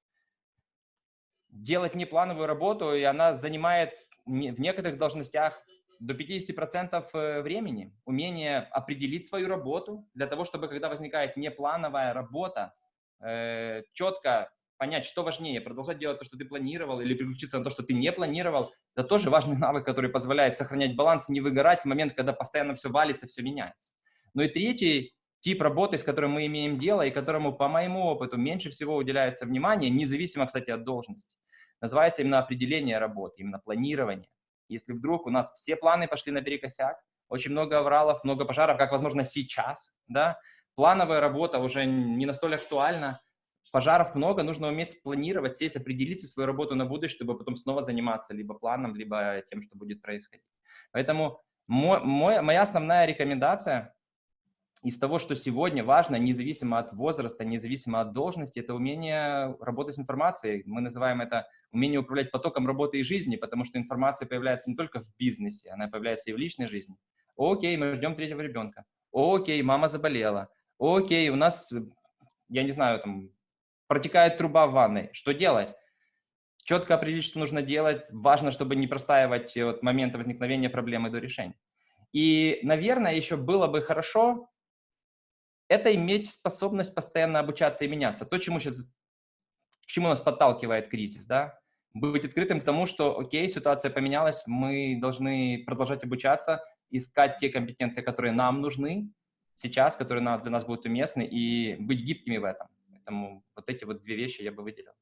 S2: Делать неплановую работу, и она занимает в некоторых должностях до 50% э, времени. Умение определить свою работу для того, чтобы, когда возникает неплановая работа, э, четко понять, что важнее, продолжать делать то, что ты планировал, или переключиться на то, что ты не планировал, это тоже важный навык, который позволяет сохранять баланс, не выгорать в момент, когда постоянно все валится, все меняется. Ну и третий тип работы, с которым мы имеем дело, и которому, по моему опыту, меньше всего уделяется внимание, независимо, кстати, от должности, называется именно определение работы, именно планирование. Если вдруг у нас все планы пошли наперекосяк, очень много авралов, много пожаров, как, возможно, сейчас, да, плановая работа уже не настолько актуальна, пожаров много, нужно уметь спланировать, сесть, определить свою работу на будущее, чтобы потом снова заниматься либо планом, либо тем, что будет происходить. Поэтому мой, мой, моя основная рекомендация из того, что сегодня важно, независимо от возраста, независимо от должности, это умение работать с информацией. Мы называем это умение управлять потоком работы и жизни, потому что информация появляется не только в бизнесе, она появляется и в личной жизни. Окей, мы ждем третьего ребенка. Окей, мама заболела. Окей, у нас, я не знаю, там, протекает труба в ванной. Что делать? Четко определить, что нужно делать. Важно, чтобы не простаивать от момента возникновения проблемы до решения. И, наверное, еще было бы хорошо это иметь способность постоянно обучаться и меняться. То, чему сейчас, к чему нас подталкивает кризис, да? Быть открытым к тому, что, окей, ситуация поменялась, мы должны продолжать обучаться, искать те компетенции, которые нам нужны сейчас, которые для нас будут уместны, и быть гибкими в этом. Поэтому вот эти вот две вещи я бы выделил.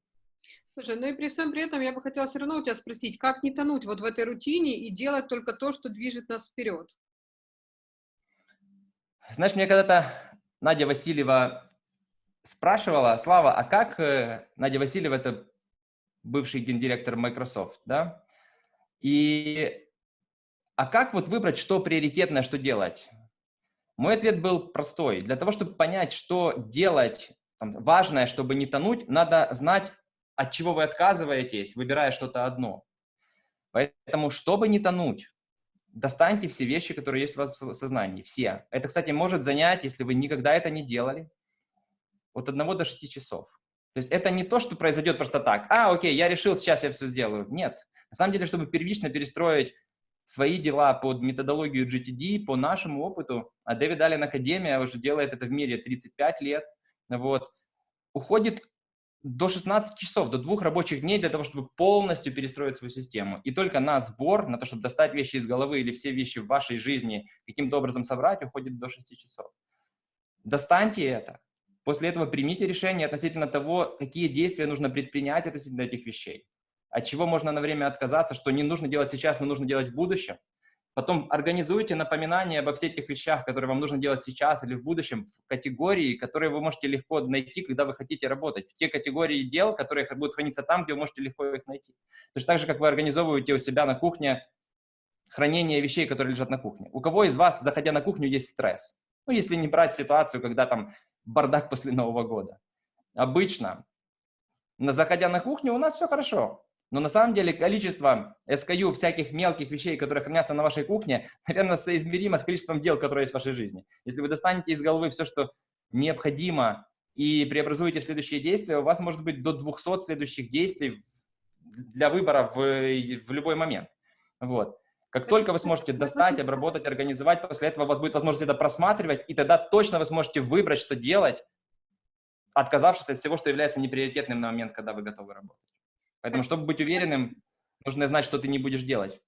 S1: Слушай, ну и при всем при этом я бы хотела все равно у тебя спросить, как не тонуть вот в этой рутине и делать только то, что движет нас вперед?
S2: Знаешь, мне когда-то Надя Васильева спрашивала, Слава, а как э, Надя Васильева, это бывший гендиректор Microsoft, да? И а как вот выбрать, что приоритетное, что делать? Мой ответ был простой. Для того, чтобы понять, что делать там, важное, чтобы не тонуть, надо знать, от чего вы отказываетесь, выбирая что-то одно. Поэтому, чтобы не тонуть, достаньте все вещи, которые есть у вас в сознании, все. Это, кстати, может занять, если вы никогда это не делали, от 1 до 6 часов. То есть это не то, что произойдет просто так. А, окей, я решил, сейчас я все сделаю. Нет. На самом деле, чтобы первично перестроить свои дела под методологию GTD, по нашему опыту, а Дэвид Аллен Академия уже делает это в мире 35 лет, вот, уходит до 16 часов, до двух рабочих дней для того, чтобы полностью перестроить свою систему. И только на сбор, на то, чтобы достать вещи из головы или все вещи в вашей жизни каким-то образом собрать, уходит до 6 часов. Достаньте это. После этого примите решение относительно того, какие действия нужно предпринять относительно этих вещей. От чего можно на время отказаться, что не нужно делать сейчас, но нужно делать в будущем. Потом организуйте напоминания обо всех тех вещах, которые вам нужно делать сейчас или в будущем, в категории, которые вы можете легко найти, когда вы хотите работать. В те категории дел, которые будут храниться там, где вы можете легко их найти. Точно так же, как вы организовываете у себя на кухне хранение вещей, которые лежат на кухне. У кого из вас, заходя на кухню, есть стресс? Ну, если не брать ситуацию, когда там бардак *laughs* после Нового года. Обычно, заходя на кухню, у нас все хорошо. Но на самом деле количество SKU всяких мелких вещей, которые хранятся на вашей кухне, *laughs* наверное, соизмеримо с количеством дел, которые есть в вашей жизни. Если вы достанете из головы все, что необходимо, и преобразуете в следующие действия, у вас может быть до 200 следующих действий для выбора в, в любой момент. Вот. Как только вы сможете достать, обработать, организовать, после этого у вас будет возможность это просматривать, и тогда точно вы сможете выбрать, что делать, отказавшись от всего, что является неприоритетным на момент, когда вы готовы работать. Поэтому, чтобы быть уверенным, нужно знать, что ты не будешь делать.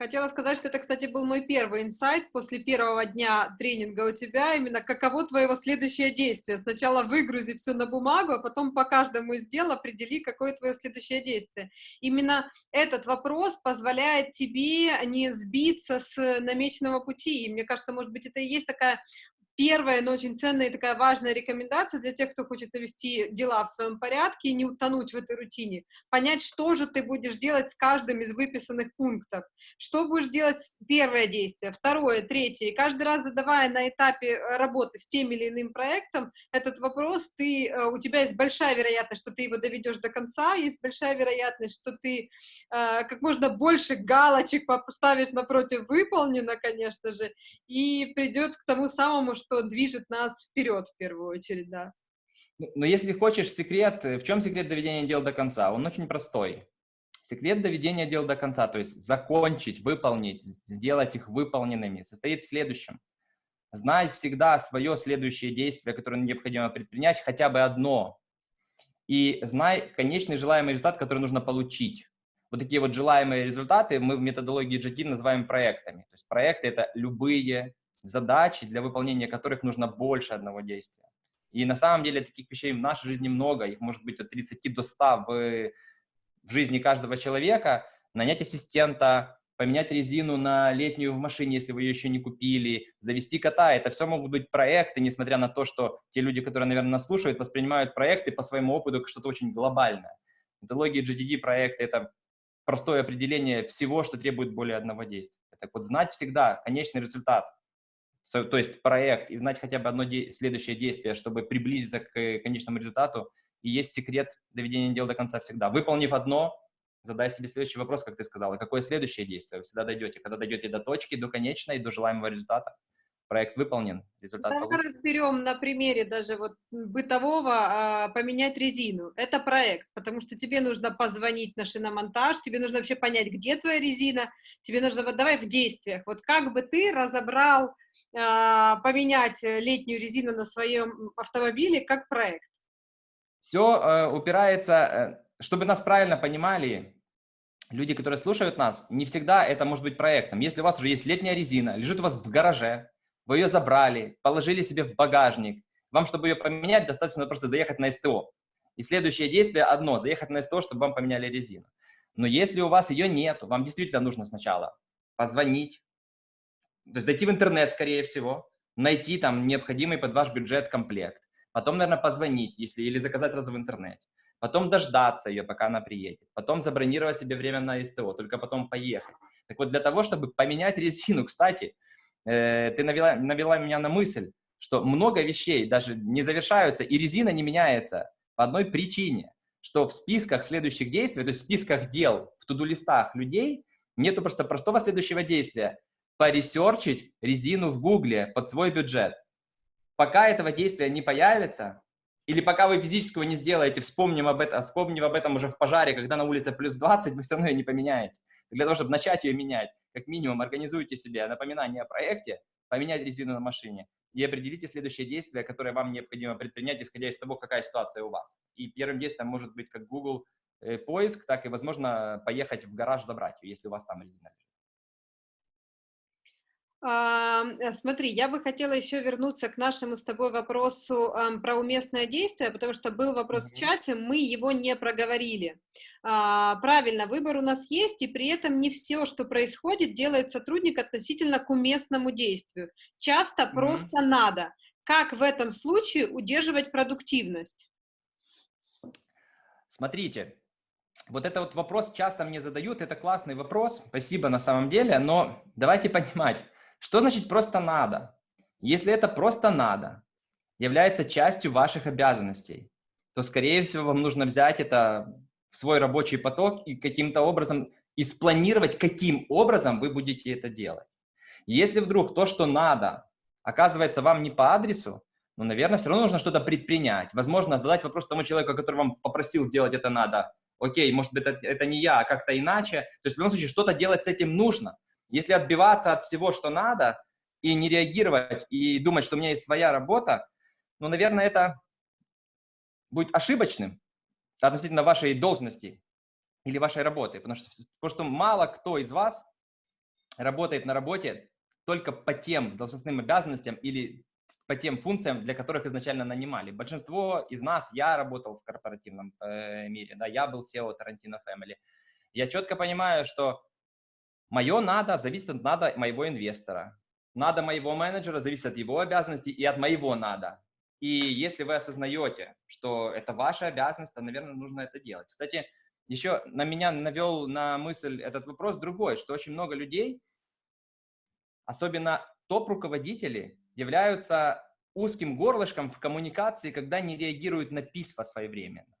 S1: Хотела сказать, что это, кстати, был мой первый инсайт после первого дня тренинга у тебя, именно каково твоего следующее действие. Сначала выгрузи все на бумагу, а потом по каждому из дел определи, какое твое следующее действие. Именно этот вопрос позволяет тебе не сбиться с намеченного пути. И мне кажется, может быть, это и есть такая первая, но очень ценная и такая важная рекомендация для тех, кто хочет навести дела в своем порядке и не утонуть в этой рутине. Понять, что же ты будешь делать с каждым из выписанных пунктов. Что будешь делать первое действие, второе, третье. И каждый раз задавая на этапе э, работы с тем или иным проектом этот вопрос, ты, э, у тебя есть большая вероятность, что ты его доведешь до конца, есть большая вероятность, что ты э, как можно больше галочек поставишь напротив выполнено, конечно же, и придет к тому самому, что движет нас вперед в первую очередь, да.
S2: Ну, но если хочешь секрет, в чем секрет доведения дела до конца? Он очень простой. Секрет доведения дел до конца, то есть закончить, выполнить, сделать их выполненными, состоит в следующем. Знать всегда свое следующее действие, которое необходимо предпринять, хотя бы одно. И знай конечный желаемый результат, который нужно получить. Вот такие вот желаемые результаты мы в методологии GT называем проектами. То есть проекты — это любые задачи, для выполнения которых нужно больше одного действия. И на самом деле таких вещей в нашей жизни много, их может быть от 30 до 100 в в жизни каждого человека, нанять ассистента, поменять резину на летнюю в машине, если вы ее еще не купили, завести кота. Это все могут быть проекты, несмотря на то, что те люди, которые, наверное, нас слушают, воспринимают проекты по своему опыту как что-то очень глобальное. Методология GTD проекта — это простое определение всего, что требует более одного действия. Так вот, знать всегда конечный результат, то есть проект, и знать хотя бы одно де следующее действие, чтобы приблизиться к конечному результату — и есть секрет доведения дела до конца всегда. Выполнив одно, задай себе следующий вопрос, как ты сказала, какое следующее действие, вы всегда дойдете, когда дойдете до точки, до конечной, до желаемого результата. Проект выполнен, результат
S1: Давай
S2: получен.
S1: разберем на примере даже вот бытового а, поменять резину. Это проект, потому что тебе нужно позвонить на шиномонтаж, тебе нужно вообще понять, где твоя резина, тебе нужно, вот давай в действиях. Вот как бы ты разобрал а, поменять летнюю резину на своем автомобиле как проект?
S2: Все э, упирается, э, чтобы нас правильно понимали, люди, которые слушают нас, не всегда это может быть проектом. Если у вас уже есть летняя резина, лежит у вас в гараже, вы ее забрали, положили себе в багажник, вам, чтобы ее поменять, достаточно просто заехать на СТО. И следующее действие одно – заехать на СТО, чтобы вам поменяли резину. Но если у вас ее нет, вам действительно нужно сначала позвонить, то есть зайти в интернет, скорее всего, найти там необходимый под ваш бюджет комплект, потом, наверное, позвонить, если, или заказать сразу в интернете, потом дождаться ее, пока она приедет, потом забронировать себе время на СТО, только потом поехать. Так вот, для того, чтобы поменять резину, кстати, э, ты навела, навела меня на мысль, что много вещей даже не завершаются, и резина не меняется по одной причине, что в списках следующих действий, то есть в списках дел, в туду-листах людей, нету просто простого следующего действия – поресерчить резину в Гугле под свой бюджет пока этого действия не появится, или пока вы физического не сделаете, вспомним об этом, вспомним об этом уже в пожаре, когда на улице плюс 20, вы все равно ее не поменяете. Для того, чтобы начать ее менять, как минимум организуйте себе напоминание о проекте, поменять резину на машине и определите следующее действие, которое вам необходимо предпринять, исходя из того, какая ситуация у вас. И первым действием может быть как Google э, поиск, так и, возможно, поехать в гараж забрать если у вас там резина лежит.
S1: Э, смотри, я бы хотела еще вернуться к нашему с тобой вопросу про уместное действие, потому что был вопрос в чате, мы его не проговорили. А, правильно, выбор у нас есть, и при этом не все, что происходит, делает сотрудник относительно к уместному действию. Часто mm -hmm. просто надо. Как в этом случае удерживать продуктивность?
S2: Смотрите, вот это вот вопрос часто мне задают, это классный вопрос, спасибо на самом деле, но давайте *laughs* понимать, что значит просто надо? Если это просто надо, является частью ваших обязанностей, то, скорее всего, вам нужно взять это в свой рабочий поток и каким-то образом и спланировать, каким образом вы будете это делать. Если вдруг то, что надо, оказывается вам не по адресу, ну, наверное, все равно нужно что-то предпринять. Возможно, задать вопрос тому человеку, который вам попросил сделать это надо. Окей, может быть, это, это не я, а как-то иначе. То есть, в любом случае, что-то делать с этим нужно. Если отбиваться от всего, что надо, и не реагировать, и думать, что у меня есть своя работа, ну, наверное, это будет ошибочным относительно вашей должности или вашей работы. Потому что, потому что мало кто из вас работает на работе только по тем должностным обязанностям или по тем функциям, для которых изначально нанимали. Большинство из нас, я работал в корпоративном э, мире, да, я был SEO Tarantino Family. Я четко понимаю, что Мое надо зависит от надо моего инвестора. надо моего менеджера зависит от его обязанностей и от моего надо. И если вы осознаете, что это ваша обязанность, то, наверное, нужно это делать. Кстати, еще на меня навел на мысль этот вопрос другой, что очень много людей, особенно топ-руководители, являются узким горлышком в коммуникации, когда не реагируют на письма своевременно.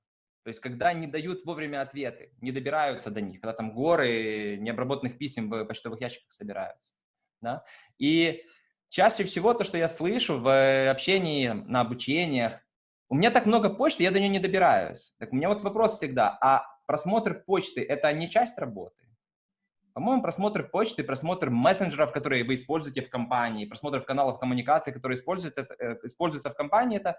S2: То есть, когда не дают вовремя ответы, не добираются до них, когда там горы необработанных писем в почтовых ящиках собираются. Да? И чаще всего то, что я слышу в общении, на обучениях, у меня так много почты, я до нее не добираюсь. Так у меня вот вопрос всегда, а просмотр почты – это не часть работы? По-моему, просмотр почты, просмотр мессенджеров, которые вы используете в компании, просмотр каналов коммуникации, которые используются, э, используются в компании, это,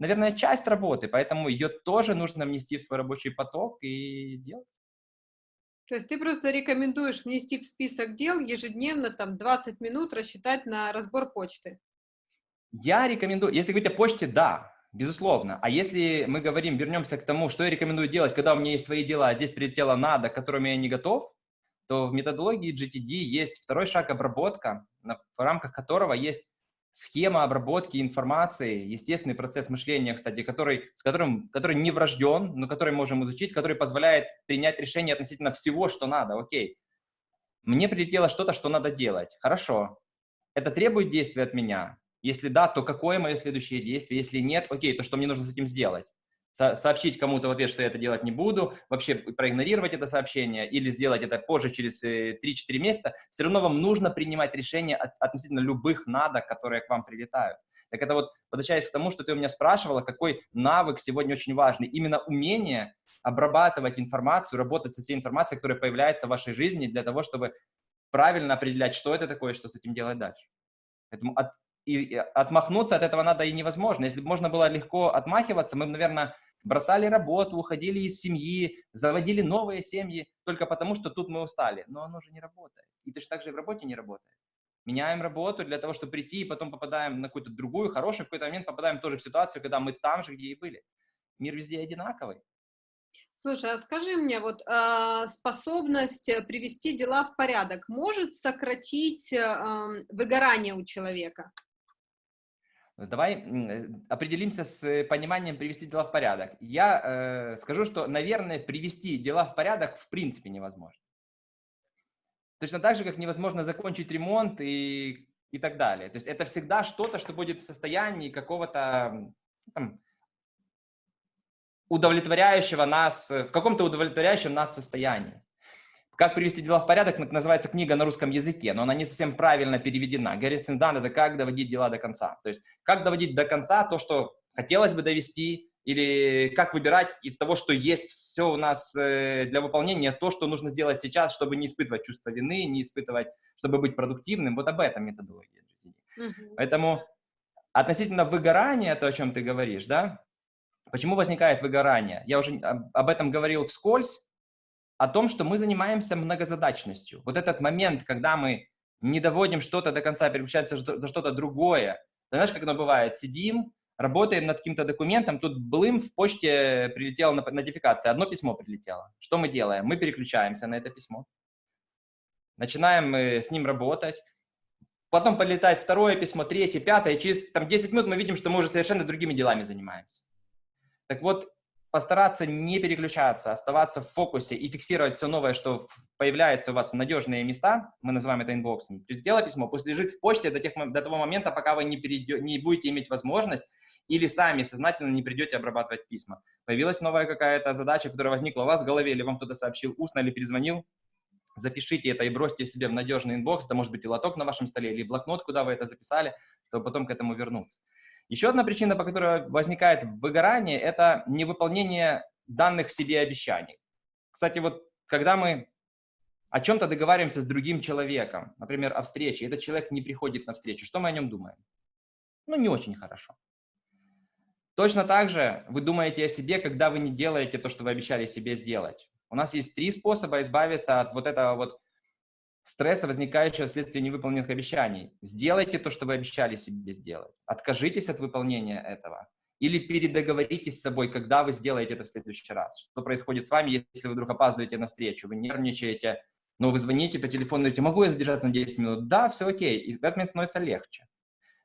S2: наверное, часть работы, поэтому ее тоже нужно внести в свой рабочий поток и делать.
S1: То есть ты просто рекомендуешь внести в список дел ежедневно там 20 минут рассчитать на разбор почты?
S2: Я рекомендую, если говорить о почте, да, безусловно. А если мы говорим, вернемся к тому, что я рекомендую делать, когда у меня есть свои дела, а здесь прилетело надо, к которым я не готов, то в методологии GTD есть второй шаг обработка, в рамках которого есть схема обработки информации, естественный процесс мышления, кстати, который, с которым, который не врожден, но который можем изучить, который позволяет принять решение относительно всего, что надо. Окей, мне прилетело что-то, что надо делать. Хорошо. Это требует действия от меня? Если да, то какое мое следующее действие? Если нет, окей, то что мне нужно с этим сделать? Сообщить кому-то в ответ, что я это делать не буду, вообще проигнорировать это сообщение или сделать это позже, через 3-4 э, месяца, все равно вам нужно принимать решения относительно любых надо, которые к вам прилетают. Так это вот, возвращаясь к тому, что ты у меня спрашивала, какой навык сегодня очень важный. Именно умение обрабатывать информацию, работать со всей информацией, которая появляется в вашей жизни для того, чтобы правильно определять, что это такое, что с этим делать дальше. Поэтому от, и отмахнуться от этого надо и невозможно. Если бы можно было легко отмахиваться, мы бы, наверное, бросали работу, уходили из семьи, заводили новые семьи только потому, что тут мы устали. Но оно же не работает. И точно так же и в работе не работает. Меняем работу для того, чтобы прийти, и потом попадаем на какую-то другую, хорошую, в какой-то момент попадаем тоже в ситуацию, когда мы там же, где и были. Мир везде одинаковый.
S1: Слушай, а скажи мне, вот э, способность привести дела в порядок может сократить э, выгорание у человека?
S2: Давай э, определимся с э, пониманием привести дела в порядок. Я э, скажу, что, наверное, привести дела в порядок в принципе невозможно. Точно так же, как невозможно закончить ремонт и, и так далее. То есть это всегда что-то, что будет в состоянии какого-то удовлетворяющего нас, в каком-то удовлетворяющем нас состоянии. Как привести дела в порядок, называется книга на русском языке, но она не совсем правильно переведена. Гарри Синдан – это как доводить дела до конца. То есть как доводить до конца то, что хотелось бы довести, или как выбирать из того, что есть все у нас э, для выполнения, то, что нужно сделать сейчас, чтобы не испытывать чувство вины, не испытывать, чтобы быть продуктивным. Вот об этом методология GTD. Mm-hmm. Поэтому относительно выгорания, то, о чем ты говоришь, да, почему возникает выгорание? Я уже об этом говорил вскользь, о том, что мы занимаемся многозадачностью. Вот этот момент, когда мы не доводим что-то до конца, переключаемся за что-то другое. Знаешь, как оно бывает? Сидим, работаем над каким-то документом, тут блым в почте прилетела нотификация, одно письмо прилетело. Что мы делаем? Мы переключаемся на это письмо. Начинаем с ним работать. Потом полетает второе письмо, третье, пятое. Через там, 10 минут мы видим, что мы уже совершенно другими делами занимаемся. Так вот, постараться не переключаться, оставаться в фокусе и фиксировать все новое, что появляется у вас в надежные места, мы называем это инбоксом. Прилетело письмо, пусть лежит в почте до, тех, до того момента, пока вы не, перейдете, не будете иметь возможность или сами сознательно не придете обрабатывать письма. Появилась новая какая-то задача, которая возникла у вас в голове, или вам кто-то сообщил устно, или перезвонил, запишите это и бросьте себе в надежный inbox, это может быть и лоток на вашем столе, или блокнот, куда вы это записали, чтобы потом к этому вернуться. Еще одна причина, по которой возникает выгорание, это невыполнение данных себе обещаний. Кстати, вот когда мы о чем-то договариваемся с другим человеком, например, о встрече, этот человек не приходит на встречу, что мы о нем думаем? Ну, не очень хорошо. Точно так же вы думаете о себе, когда вы не делаете то, что вы обещали себе сделать. У нас есть три способа избавиться от вот этого вот стресса, возникающего вследствие невыполненных обещаний. Сделайте то, что вы обещали себе сделать. Откажитесь от выполнения этого. Или передоговоритесь с собой, когда вы сделаете это в следующий раз. Что происходит с вами, если вы вдруг опаздываете на встречу, вы нервничаете, Но вы звоните по телефону, говорите, могу я задержаться на 10 минут? Да, все окей. И в этот момент становится легче.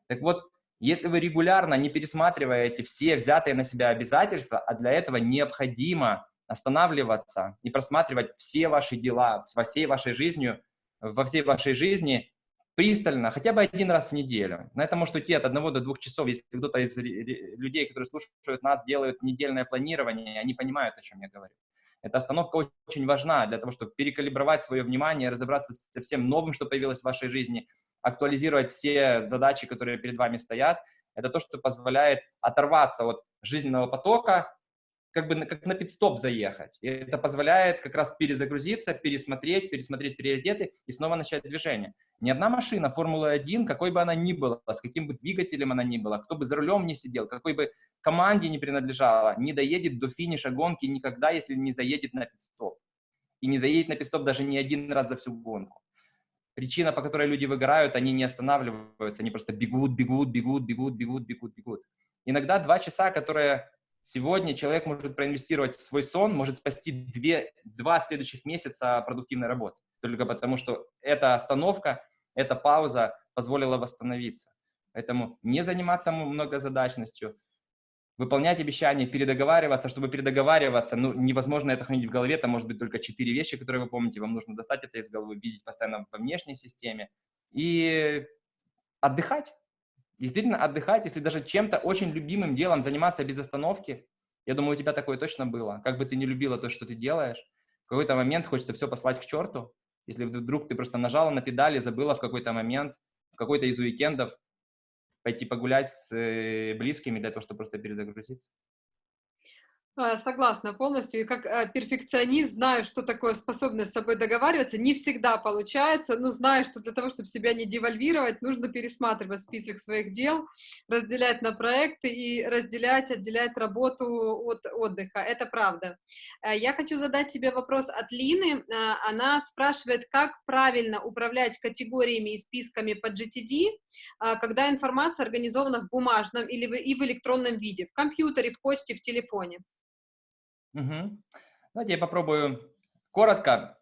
S2: Так вот, если вы регулярно не пересматриваете все взятые на себя обязательства, а для этого необходимо останавливаться и просматривать все ваши дела во всей вашей жизни, во всей вашей жизни пристально, хотя бы один раз в неделю. На это может уйти от одного до двух часов. Если кто-то из людей, которые слушают нас, делают недельное планирование, они понимают, о чем я говорю. Эта остановка очень важна для того, чтобы перекалибровать свое внимание, разобраться со всем новым, что появилось в вашей жизни, актуализировать все задачи, которые перед вами стоят. Это то, что позволяет оторваться от жизненного потока, как бы как на пидстоп заехать. И это позволяет как раз перезагрузиться, пересмотреть, пересмотреть приоритеты и снова начать движение. Ни одна машина Формулы-1, какой бы она ни была, с каким бы двигателем она ни была, кто бы за рулем не сидел, какой бы команде не принадлежала, не доедет до финиша гонки никогда, если не заедет на пидстоп. И не заедет на пидстоп даже не один раз за всю гонку. Причина, по которой люди выгорают, они не останавливаются, они просто бегут, бегут, бегут, бегут, бегут, бегут, бегут. Иногда два часа, которые Сегодня человек может проинвестировать в свой сон, может спасти две, два следующих месяца продуктивной работы. Только потому, что эта остановка, эта пауза позволила восстановиться. Поэтому не заниматься многозадачностью, выполнять обещания, передоговариваться. Чтобы передоговариваться, ну, невозможно это хранить в голове, там может быть только четыре вещи, которые вы помните, вам нужно достать это из головы, видеть постоянно во внешней системе и отдыхать действительно отдыхать, если даже чем-то очень любимым делом заниматься без остановки. Я думаю, у тебя такое точно было. Как бы ты не любила то, что ты делаешь, в какой-то момент хочется все послать к черту. Если вдруг ты просто нажала на педали, забыла в какой-то момент, в какой-то из уикендов пойти погулять с э, близкими для того, чтобы просто перезагрузиться.
S1: А, согласна полностью. И как э, перфекционист знаю, что такое способность с собой договариваться. Не всегда получается, но знаю, что для того, чтобы себя не девальвировать, нужно пересматривать список своих дел, разделять на проекты и разделять, отделять работу от отдыха. Это правда. Э, я хочу задать тебе вопрос от Лины. Она спрашивает, как правильно управлять категориями и списками по GTD, когда информация организована в бумажном или и в электронном виде, в компьютере, в почте, в телефоне.
S2: Угу. Давайте я попробую коротко.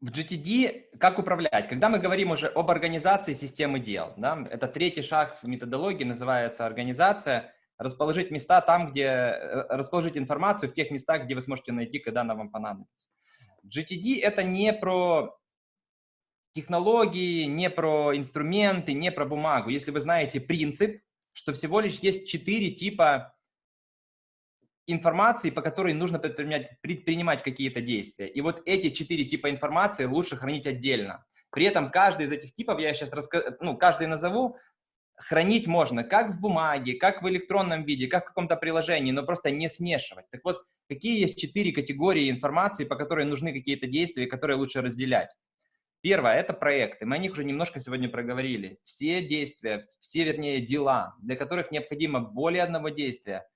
S2: В GTD как управлять? Когда мы говорим уже об организации системы дел, да, это третий шаг в методологии, называется организация, расположить места там, где, э, расположить информацию в тех местах, где вы сможете найти, когда она вам понадобится. GTD это не про технологии, не про инструменты, не про бумагу. Если вы знаете принцип, что всего лишь есть четыре типа информации, по которой нужно предпринимать, предпринимать какие-то действия. И вот эти четыре типа информации лучше хранить отдельно. При этом каждый из этих типов, я сейчас расскажу, ну, каждый назову, хранить можно как в бумаге, как в электронном виде, как в каком-то приложении, но просто не смешивать. Так вот, какие есть четыре категории информации, по которой нужны какие-то действия, которые лучше разделять? Первое – это проекты. Мы о них уже немножко сегодня проговорили. Все действия, все, вернее, дела, для которых необходимо более одного действия,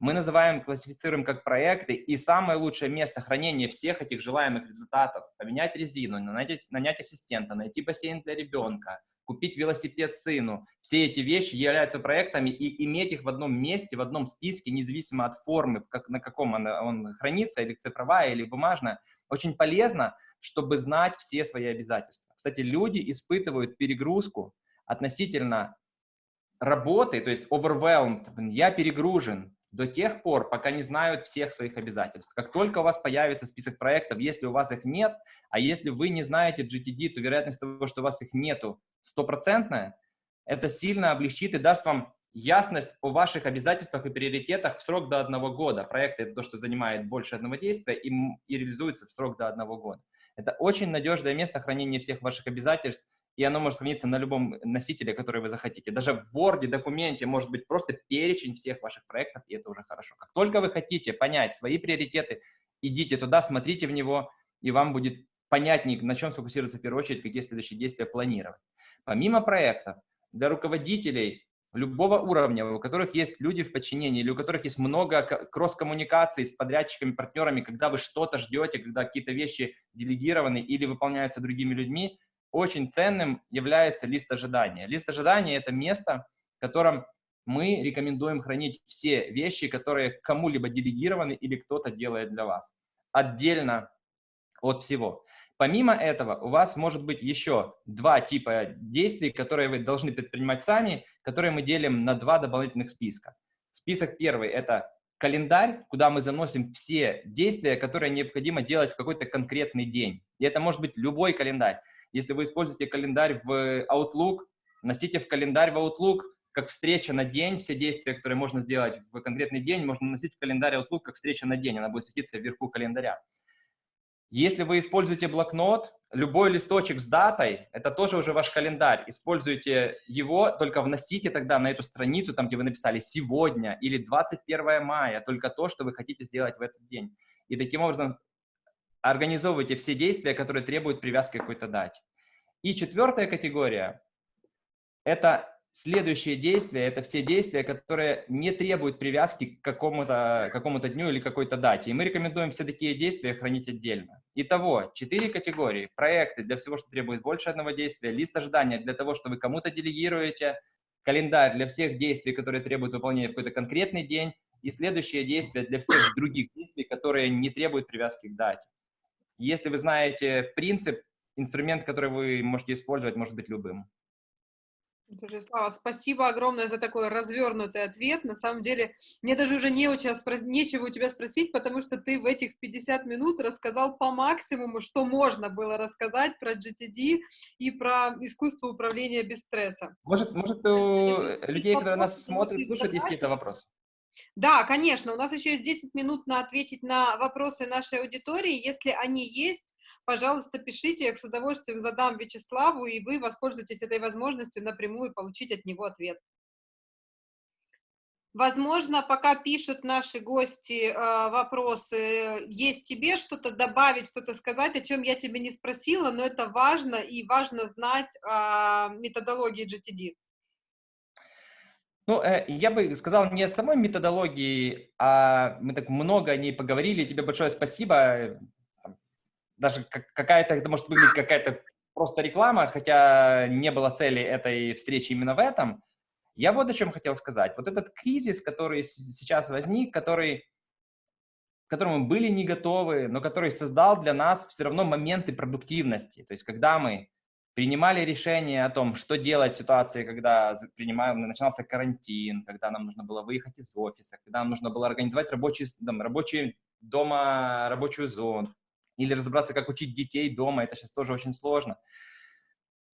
S2: мы называем, классифицируем как проекты, и самое лучшее место хранения всех этих желаемых результатов – поменять резину, нанять, нанять ассистента, найти бассейн для ребенка, купить велосипед сыну. Все эти вещи являются проектами, и иметь их в одном месте, в одном списке, независимо от формы, как, на каком он, он хранится, или цифровая, или бумажная, очень полезно, чтобы знать все свои обязательства. Кстати, люди испытывают перегрузку относительно работы, то есть overwhelmed, я перегружен, до тех пор, пока не знают всех своих обязательств. Как только у вас появится список проектов, если у вас их нет, а если вы не знаете GTD, то вероятность того, что у вас их нету, стопроцентная, это сильно облегчит и даст вам ясность о ваших обязательствах и приоритетах в срок до одного года. Проекты — это то, что занимает больше одного действия и, и реализуется в срок до одного года. Это очень надежное место хранения всех ваших обязательств, и оно может храниться на любом носителе, который вы захотите. Даже в Word документе может быть просто перечень всех ваших проектов, и это уже хорошо. Как только вы хотите понять свои приоритеты, идите туда, смотрите в него, и вам будет понятнее, на чем сфокусироваться в первую очередь, какие следующие действия планировать. Помимо проектов, для руководителей любого уровня, у которых есть люди в подчинении, или у которых есть много кросс-коммуникаций с подрядчиками, партнерами, когда вы что-то ждете, когда какие-то вещи делегированы или выполняются другими людьми, очень ценным является лист ожидания. Лист ожидания – это место, в котором мы рекомендуем хранить все вещи, которые кому-либо делегированы или кто-то делает для вас. Отдельно от всего. Помимо этого, у вас может быть еще два типа действий, которые вы должны предпринимать сами, которые мы делим на два дополнительных списка. Список первый – это календарь, куда мы заносим все действия, которые необходимо делать в какой-то конкретный день. И это может быть любой календарь. Если вы используете календарь в Outlook, носите в календарь в Outlook как встреча на день, все действия, которые можно сделать в конкретный день, можно носить в календарь Outlook как встреча на день, она будет светиться вверху календаря. Если вы используете блокнот, любой листочек с датой, это тоже уже ваш календарь. Используйте его, только вносите тогда на эту страницу, там, где вы написали «сегодня» или «21 мая», только то, что вы хотите сделать в этот день. И таким образом организовывайте все действия, которые требуют привязки какой-то дате. И четвертая категория – это Следующие действия – это все действия, которые не требуют привязки к какому-то какому, -то, дню или какой-то дате. И мы рекомендуем все такие действия хранить отдельно. Итого, четыре категории. Проекты для всего, что требует больше одного действия, лист ожидания для того, что вы кому-то делегируете, календарь для всех действий, которые требуют выполнения в какой-то конкретный день, и следующие действия для всех других действий, которые не требуют привязки к дате. Если вы знаете принцип, инструмент, который вы можете использовать, может быть любым.
S1: Слава, спасибо огромное за такой развернутый ответ. На самом деле, мне даже уже не у тебя спро- нечего у тебя спросить, потому что ты в этих 50 минут рассказал по максимуму, что можно было рассказать про GTD и про искусство управления без стресса.
S2: Может, может у людей, которые нас смотрят, слушают, есть какие-то вопросы?
S1: Да, конечно. У нас еще есть 10 минут на ответить на вопросы нашей аудитории. Если они есть, пожалуйста, пишите, я с удовольствием задам Вячеславу, и вы воспользуетесь этой возможностью напрямую получить от него ответ. Возможно, пока пишут наши гости э, вопросы, есть тебе что-то добавить, что-то сказать, о чем я тебе не спросила, но это важно, и важно знать о методологии GTD.
S2: Ну, э, я бы сказал не о самой методологии, а мы так много о ней поговорили. Тебе большое спасибо даже какая-то, это может выглядеть какая-то просто реклама, хотя не было цели этой встречи именно в этом. Я вот о чем хотел сказать. Вот этот кризис, который сейчас возник, который, к которому мы были не готовы, но который создал для нас все равно моменты продуктивности. То есть когда мы принимали решение о том, что делать в ситуации, когда принимаем, начинался карантин, когда нам нужно было выехать из офиса, когда нам нужно было организовать рабочий, там, рабочий дома, рабочую зону, или разобраться, как учить детей дома, это сейчас тоже очень сложно.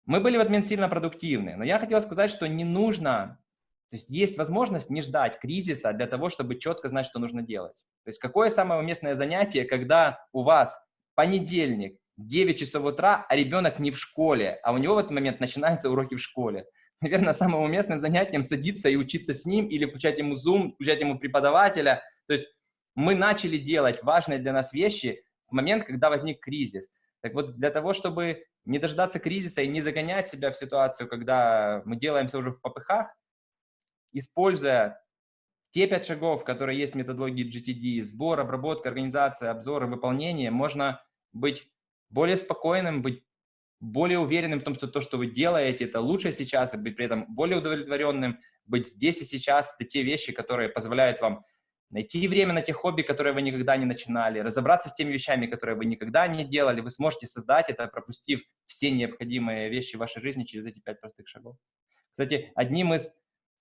S2: Мы были в момент сильно продуктивны, но я хотел сказать, что не нужно, то есть есть возможность не ждать кризиса для того, чтобы четко знать, что нужно делать. То есть какое самое уместное занятие, когда у вас понедельник, 9 часов утра, а ребенок не в школе, а у него в этот момент начинаются уроки в школе. *laughs* Наверное, самым уместным занятием садиться и учиться с ним или включать ему Zoom, включать ему преподавателя. То есть мы начали делать важные для нас вещи в момент, когда возник кризис. Так вот, для того, чтобы не дождаться кризиса и не загонять себя в ситуацию, когда мы делаемся уже в попыхах, используя те пять шагов, которые есть в методологии GTD, сбор, обработка, организация, обзор и выполнение, можно быть более спокойным, быть более уверенным в том, что то, что вы делаете, это лучше сейчас, и быть при этом более удовлетворенным, быть здесь и сейчас, это те вещи, которые позволяют вам найти время на те хобби, которые вы никогда не начинали, разобраться с теми вещами, которые вы никогда не делали, вы сможете создать это, пропустив все необходимые вещи в вашей жизни через эти пять простых шагов. Кстати, одним из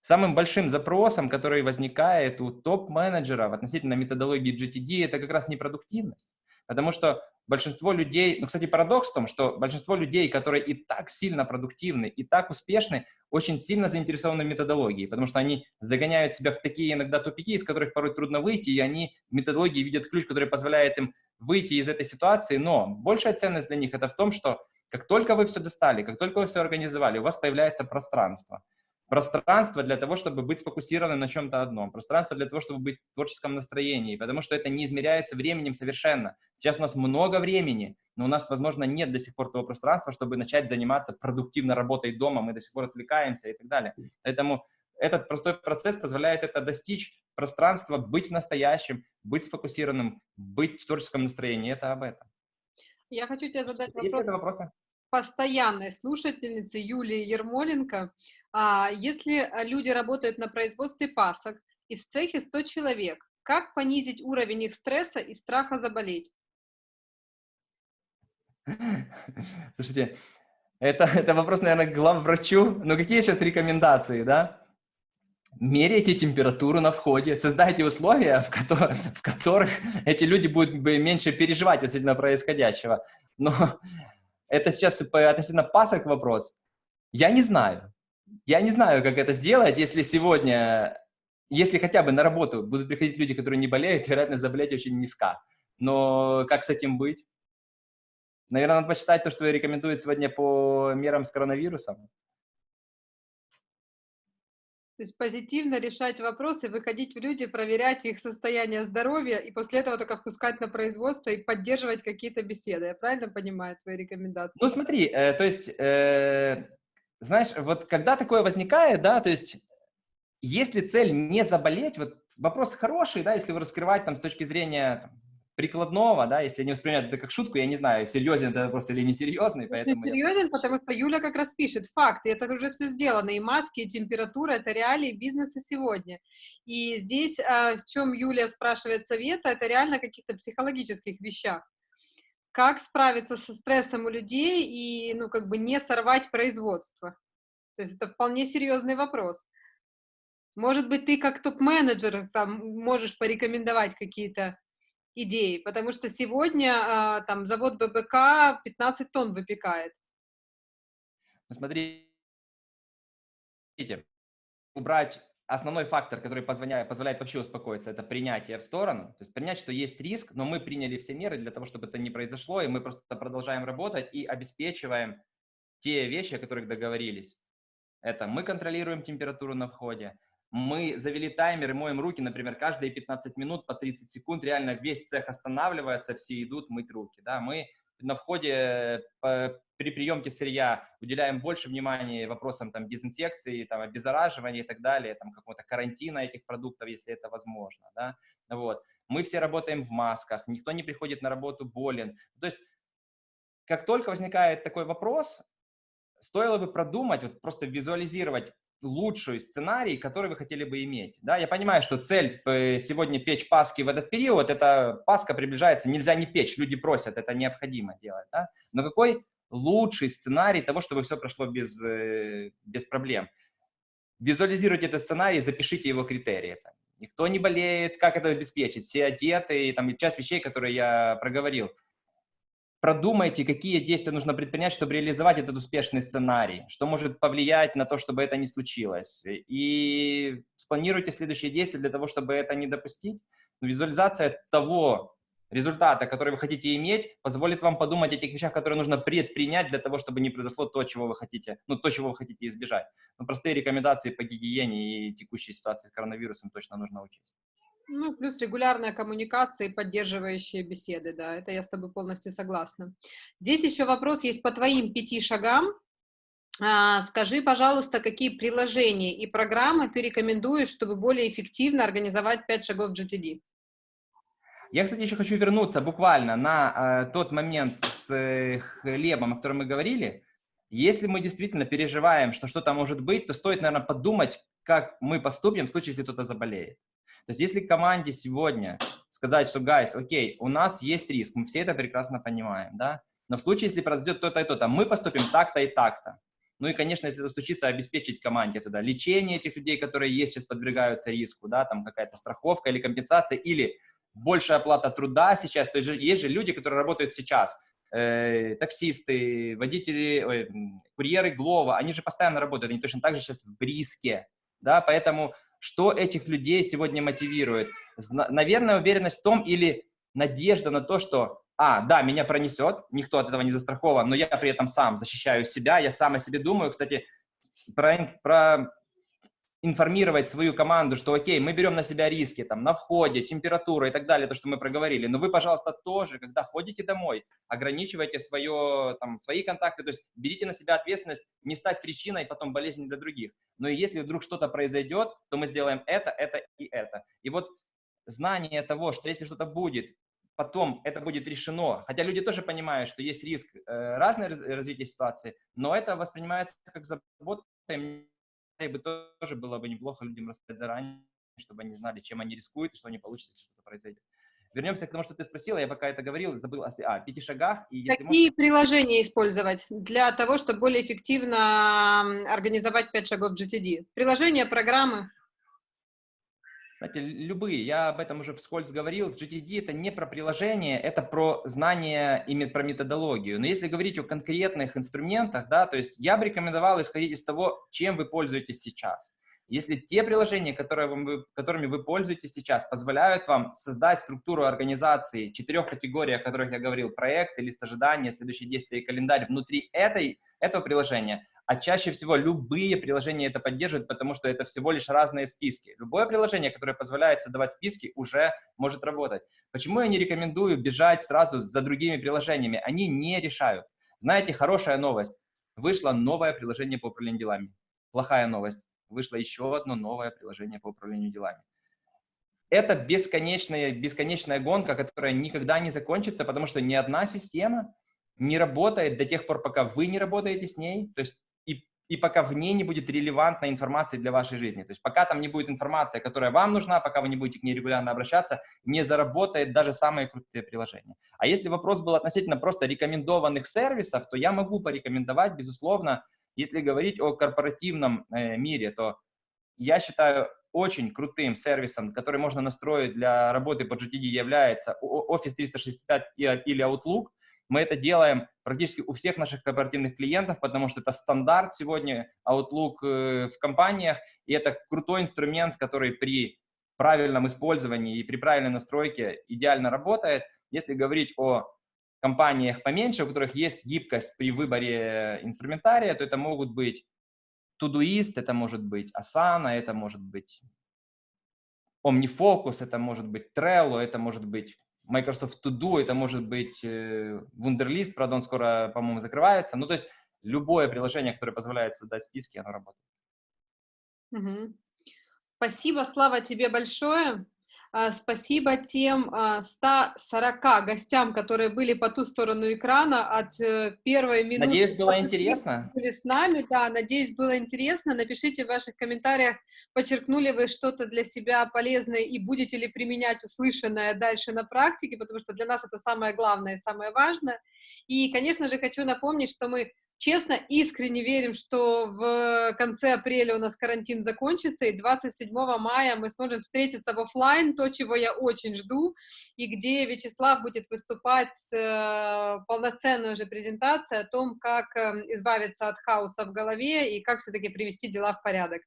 S2: самым большим запросом, который возникает у топ-менеджеров относительно методологии GTD, это как раз непродуктивность. Потому что большинство людей, ну, кстати, парадокс в том, что большинство людей, которые и так сильно продуктивны, и так успешны, очень сильно заинтересованы в методологии, потому что они загоняют себя в такие иногда тупики, из которых порой трудно выйти, и они в методологии видят ключ, который позволяет им выйти из этой ситуации, но большая ценность для них это в том, что как только вы все достали, как только вы все организовали, у вас появляется пространство пространство для того, чтобы быть сфокусированным на чем-то одном, пространство для того, чтобы быть в творческом настроении, потому что это не измеряется временем совершенно. Сейчас у нас много времени, но у нас, возможно, нет до сих пор того пространства, чтобы начать заниматься продуктивно работой дома, мы до сих пор отвлекаемся и так далее. Поэтому этот простой процесс позволяет это достичь пространства, быть в настоящем, быть сфокусированным, быть в творческом настроении. Это об этом.
S1: Я хочу тебе задать вопрос. Есть вопросы? Постоянной слушательницы Юлии Ермоленко. А, если а, люди работают на производстве пасок и в цехе 100 человек, как понизить уровень их стресса и страха заболеть?
S2: Слушайте, это, это вопрос, наверное, к главврачу. Но какие сейчас рекомендации, да? Меряйте температуру на входе, создайте условия, в, ко в которых эти люди будут меньше переживать относительно происходящего. Но это сейчас относительно пасок вопрос. Я не знаю. Я не знаю, как это сделать, если сегодня, если хотя бы на работу будут приходить люди, которые не болеют, *laughs* вероятность заболеть очень низка. Но как с этим быть? Наверное, надо почитать то, что рекомендуют сегодня по мерам с коронавирусом.
S1: То есть позитивно решать вопросы, выходить в люди, проверять их состояние здоровья и после этого только впускать на производство и поддерживать какие-то беседы. Я правильно понимаю твои рекомендации?
S2: Ну смотри, э, то есть, э, знаешь, вот когда такое возникает, да, то есть если цель не заболеть, вот вопрос хороший, да, если его раскрывать там с точки зрения прикладного, да, если не воспринимать это как шутку, я не знаю, серьезен это просто или несерьезный, поэтому...
S1: Серьезен, потому что Юля как раз пишет факты, это уже все сделано, и маски, и температура, это реалии бизнеса сегодня. И здесь, а, в чем Юля спрашивает совета, это реально каких-то психологических вещах. Как справиться со стрессом у людей и, ну, как бы не сорвать производство? То есть это вполне серьезный вопрос. Может быть, ты как топ-менеджер там можешь порекомендовать какие-то идеи, потому что сегодня а, там завод ББК 15 тонн выпекает.
S2: Ну, смотрите, убрать основной фактор, который позволяет, позволяет вообще успокоиться, это принятие в сторону. То есть принять, что есть риск, но мы приняли все меры для того, чтобы это не произошло, и мы просто продолжаем работать и обеспечиваем те вещи, о которых договорились. Это мы контролируем температуру на входе, мы завели таймер и моем руки, например, каждые 15 минут по 30 секунд, реально весь цех останавливается, все идут мыть руки. Да? Мы на входе по, при приемке сырья уделяем больше внимания вопросам там, дезинфекции, там, обеззараживания и так далее, там, какого-то карантина этих продуктов, если это возможно. Да? Вот. Мы все работаем в масках, никто не приходит на работу болен. То есть, как только возникает такой вопрос, стоило бы продумать, вот просто визуализировать, лучший сценарий, который вы хотели бы иметь. Да, я понимаю, что цель э, сегодня печь Пасхи в этот период, это Пасха приближается, нельзя не печь, люди просят, это необходимо делать. Да? Но какой лучший сценарий того, чтобы все прошло без, э, без проблем? Визуализируйте этот сценарий, запишите его критерии. Никто не болеет, как это обеспечить, все одеты, там часть вещей, которые я проговорил – продумайте, какие действия нужно предпринять, чтобы реализовать этот успешный сценарий, что может повлиять на то, чтобы это не случилось. И спланируйте следующие действия для того, чтобы это не допустить. Визуализация того результата, который вы хотите иметь, позволит вам подумать о тех вещах, которые нужно предпринять для того, чтобы не произошло то, чего вы хотите, ну, то, чего вы хотите избежать. Но простые рекомендации по гигиене и текущей ситуации с коронавирусом точно нужно учесть.
S1: Ну, плюс регулярная коммуникация и поддерживающие беседы, да, это я с тобой полностью согласна. Здесь еще вопрос есть по твоим пяти шагам. А, скажи, пожалуйста, какие приложения и программы ты рекомендуешь, чтобы более эффективно организовать пять шагов GTD?
S2: Я, кстати, еще хочу вернуться буквально на э, тот момент с э, хлебом, о котором мы говорили. Если мы действительно переживаем, что что-то может быть, то стоит, наверное, подумать, как мы поступим в случае, если кто-то заболеет. То есть если команде сегодня сказать, что, guys, окей, у нас есть риск, мы все это прекрасно понимаем, да, но в случае, если произойдет то-то и то-то, мы поступим так-то и так-то. Ну и, конечно, если это случится, обеспечить команде тогда лечение этих людей, которые есть, сейчас подвергаются риску, да, там какая-то страховка или компенсация, или большая оплата труда сейчас. То есть есть же люди, которые работают сейчас, э, таксисты, водители, ой, курьеры Глова, они же постоянно работают, они точно так же сейчас в риске, да, поэтому что этих людей сегодня мотивирует? Наверное, уверенность в том или надежда на то, что, а, да, меня пронесет, никто от этого не застрахован, но я при этом сам защищаю себя, я сам о себе думаю. Кстати, про, про информировать свою команду, что окей, мы берем на себя риски там на входе, температура и так далее, то, что мы проговорили, но вы, пожалуйста, тоже, когда ходите домой, ограничивайте свое, там, свои контакты, то есть берите на себя ответственность не стать причиной потом болезни для других. Но если вдруг что-то произойдет, то мы сделаем это, это и это. И вот знание того, что если что-то будет, потом это будет решено, хотя люди тоже понимают, что есть риск э, разное развития ситуации, но это воспринимается как забота, и бы тоже было бы неплохо людям рассказать заранее, чтобы они знали, чем они рискуют, и что не получится, если что-то произойдет. вернемся к тому, что ты спросила, я пока это говорил, забыл о а, пяти шагах.
S1: И Какие можешь... приложения использовать для того, чтобы более эффективно организовать пять шагов GTD? Приложения, программы?
S2: Знаете, любые, я об этом уже вскользь говорил, GTD это не про приложение, это про знание и про методологию. Но если говорить о конкретных инструментах, да, то есть я бы рекомендовал исходить из того, чем вы пользуетесь сейчас. Если те приложения, которые вы, которыми вы пользуетесь сейчас, позволяют вам создать структуру организации четырех категорий, о которых я говорил, проект, лист ожидания, следующие действия и календарь внутри этой, этого приложения, а чаще всего любые приложения это поддерживают, потому что это всего лишь разные списки. Любое приложение, которое позволяет создавать списки, уже может работать. Почему я не рекомендую бежать сразу за другими приложениями? Они не решают. Знаете, хорошая новость. Вышло новое приложение по управлению делами. Плохая новость вышло еще одно новое приложение по управлению делами. Это бесконечная, бесконечная гонка, которая никогда не закончится, потому что ни одна система не работает до тех пор, пока вы не работаете с ней, то есть и, пока в ней не будет релевантной информации для вашей жизни. То есть пока там не будет информация, которая вам нужна, пока вы не будете к ней регулярно обращаться, не заработает даже самые крутые приложения. А если вопрос был относительно просто рекомендованных сервисов, то я могу порекомендовать, безусловно, если говорить о корпоративном э, мире, то я считаю очень крутым сервисом, который можно настроить для работы по GTD, является Office 365 или Outlook. Мы это делаем практически у всех наших корпоративных клиентов, потому что это стандарт сегодня Outlook э, в компаниях, и это крутой инструмент, который при правильном использовании и при правильной настройке идеально работает. Если говорить о компаниях поменьше, у которых есть гибкость при выборе инструментария, то это могут быть Todoist, это может быть Asana, это может быть OmniFocus, это может быть Trello, это может быть Microsoft To Do, это может быть э, Wunderlist, правда, он скоро, по-моему, закрывается. Ну, то есть любое приложение, которое позволяет создать списки, оно работает.
S1: Угу. Спасибо, Слава, тебе большое. А, спасибо тем 140 а, гостям, которые были по ту сторону экрана от э, первой минуты.
S2: Надеюсь, было интересно.
S1: Были с нами, да, надеюсь, было интересно. Напишите в ваших комментариях, подчеркнули вы что-то для себя полезное и будете ли применять услышанное дальше на практике, потому что для нас это самое главное и самое важное. И, конечно же, хочу напомнить, что мы честно, искренне верим, что в конце апреля у нас карантин закончится, и 27 мая мы сможем встретиться в офлайн, то, чего я очень жду, и где Вячеслав будет выступать с э, полноценной уже презентацией о том, как э, избавиться от хаоса в голове и как все-таки привести дела в порядок.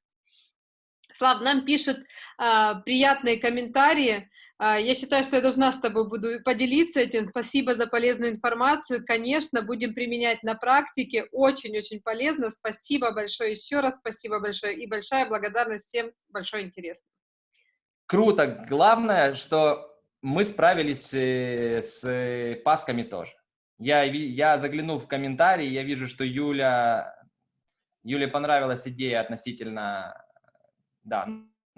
S1: Слав, нам пишут э, приятные комментарии. Э, я считаю, что я должна с тобой буду поделиться этим. Спасибо за полезную информацию. Конечно, будем применять на практике. Очень-очень полезно. Спасибо большое еще раз. Спасибо большое. И большая благодарность всем. Большой интерес.
S2: Круто. Главное, что мы справились э, с пасками тоже. Я, я заглянул в комментарии, я вижу, что Юля, Юле понравилась идея относительно да,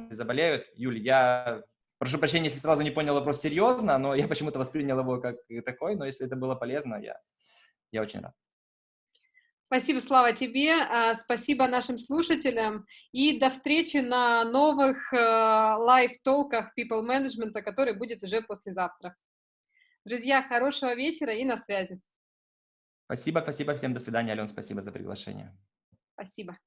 S2: заболеют. Юль, я прошу прощения, если сразу не понял вопрос серьезно, но я почему-то воспринял его как такой, но если это было полезно, я, я очень рад.
S1: Спасибо, Слава, тебе, а, спасибо нашим слушателям, и до встречи на новых а, лайв-толках People Management, который будет уже послезавтра. Друзья, хорошего вечера и на связи.
S2: Спасибо, спасибо всем, до свидания, Ален, спасибо за приглашение.
S1: Спасибо.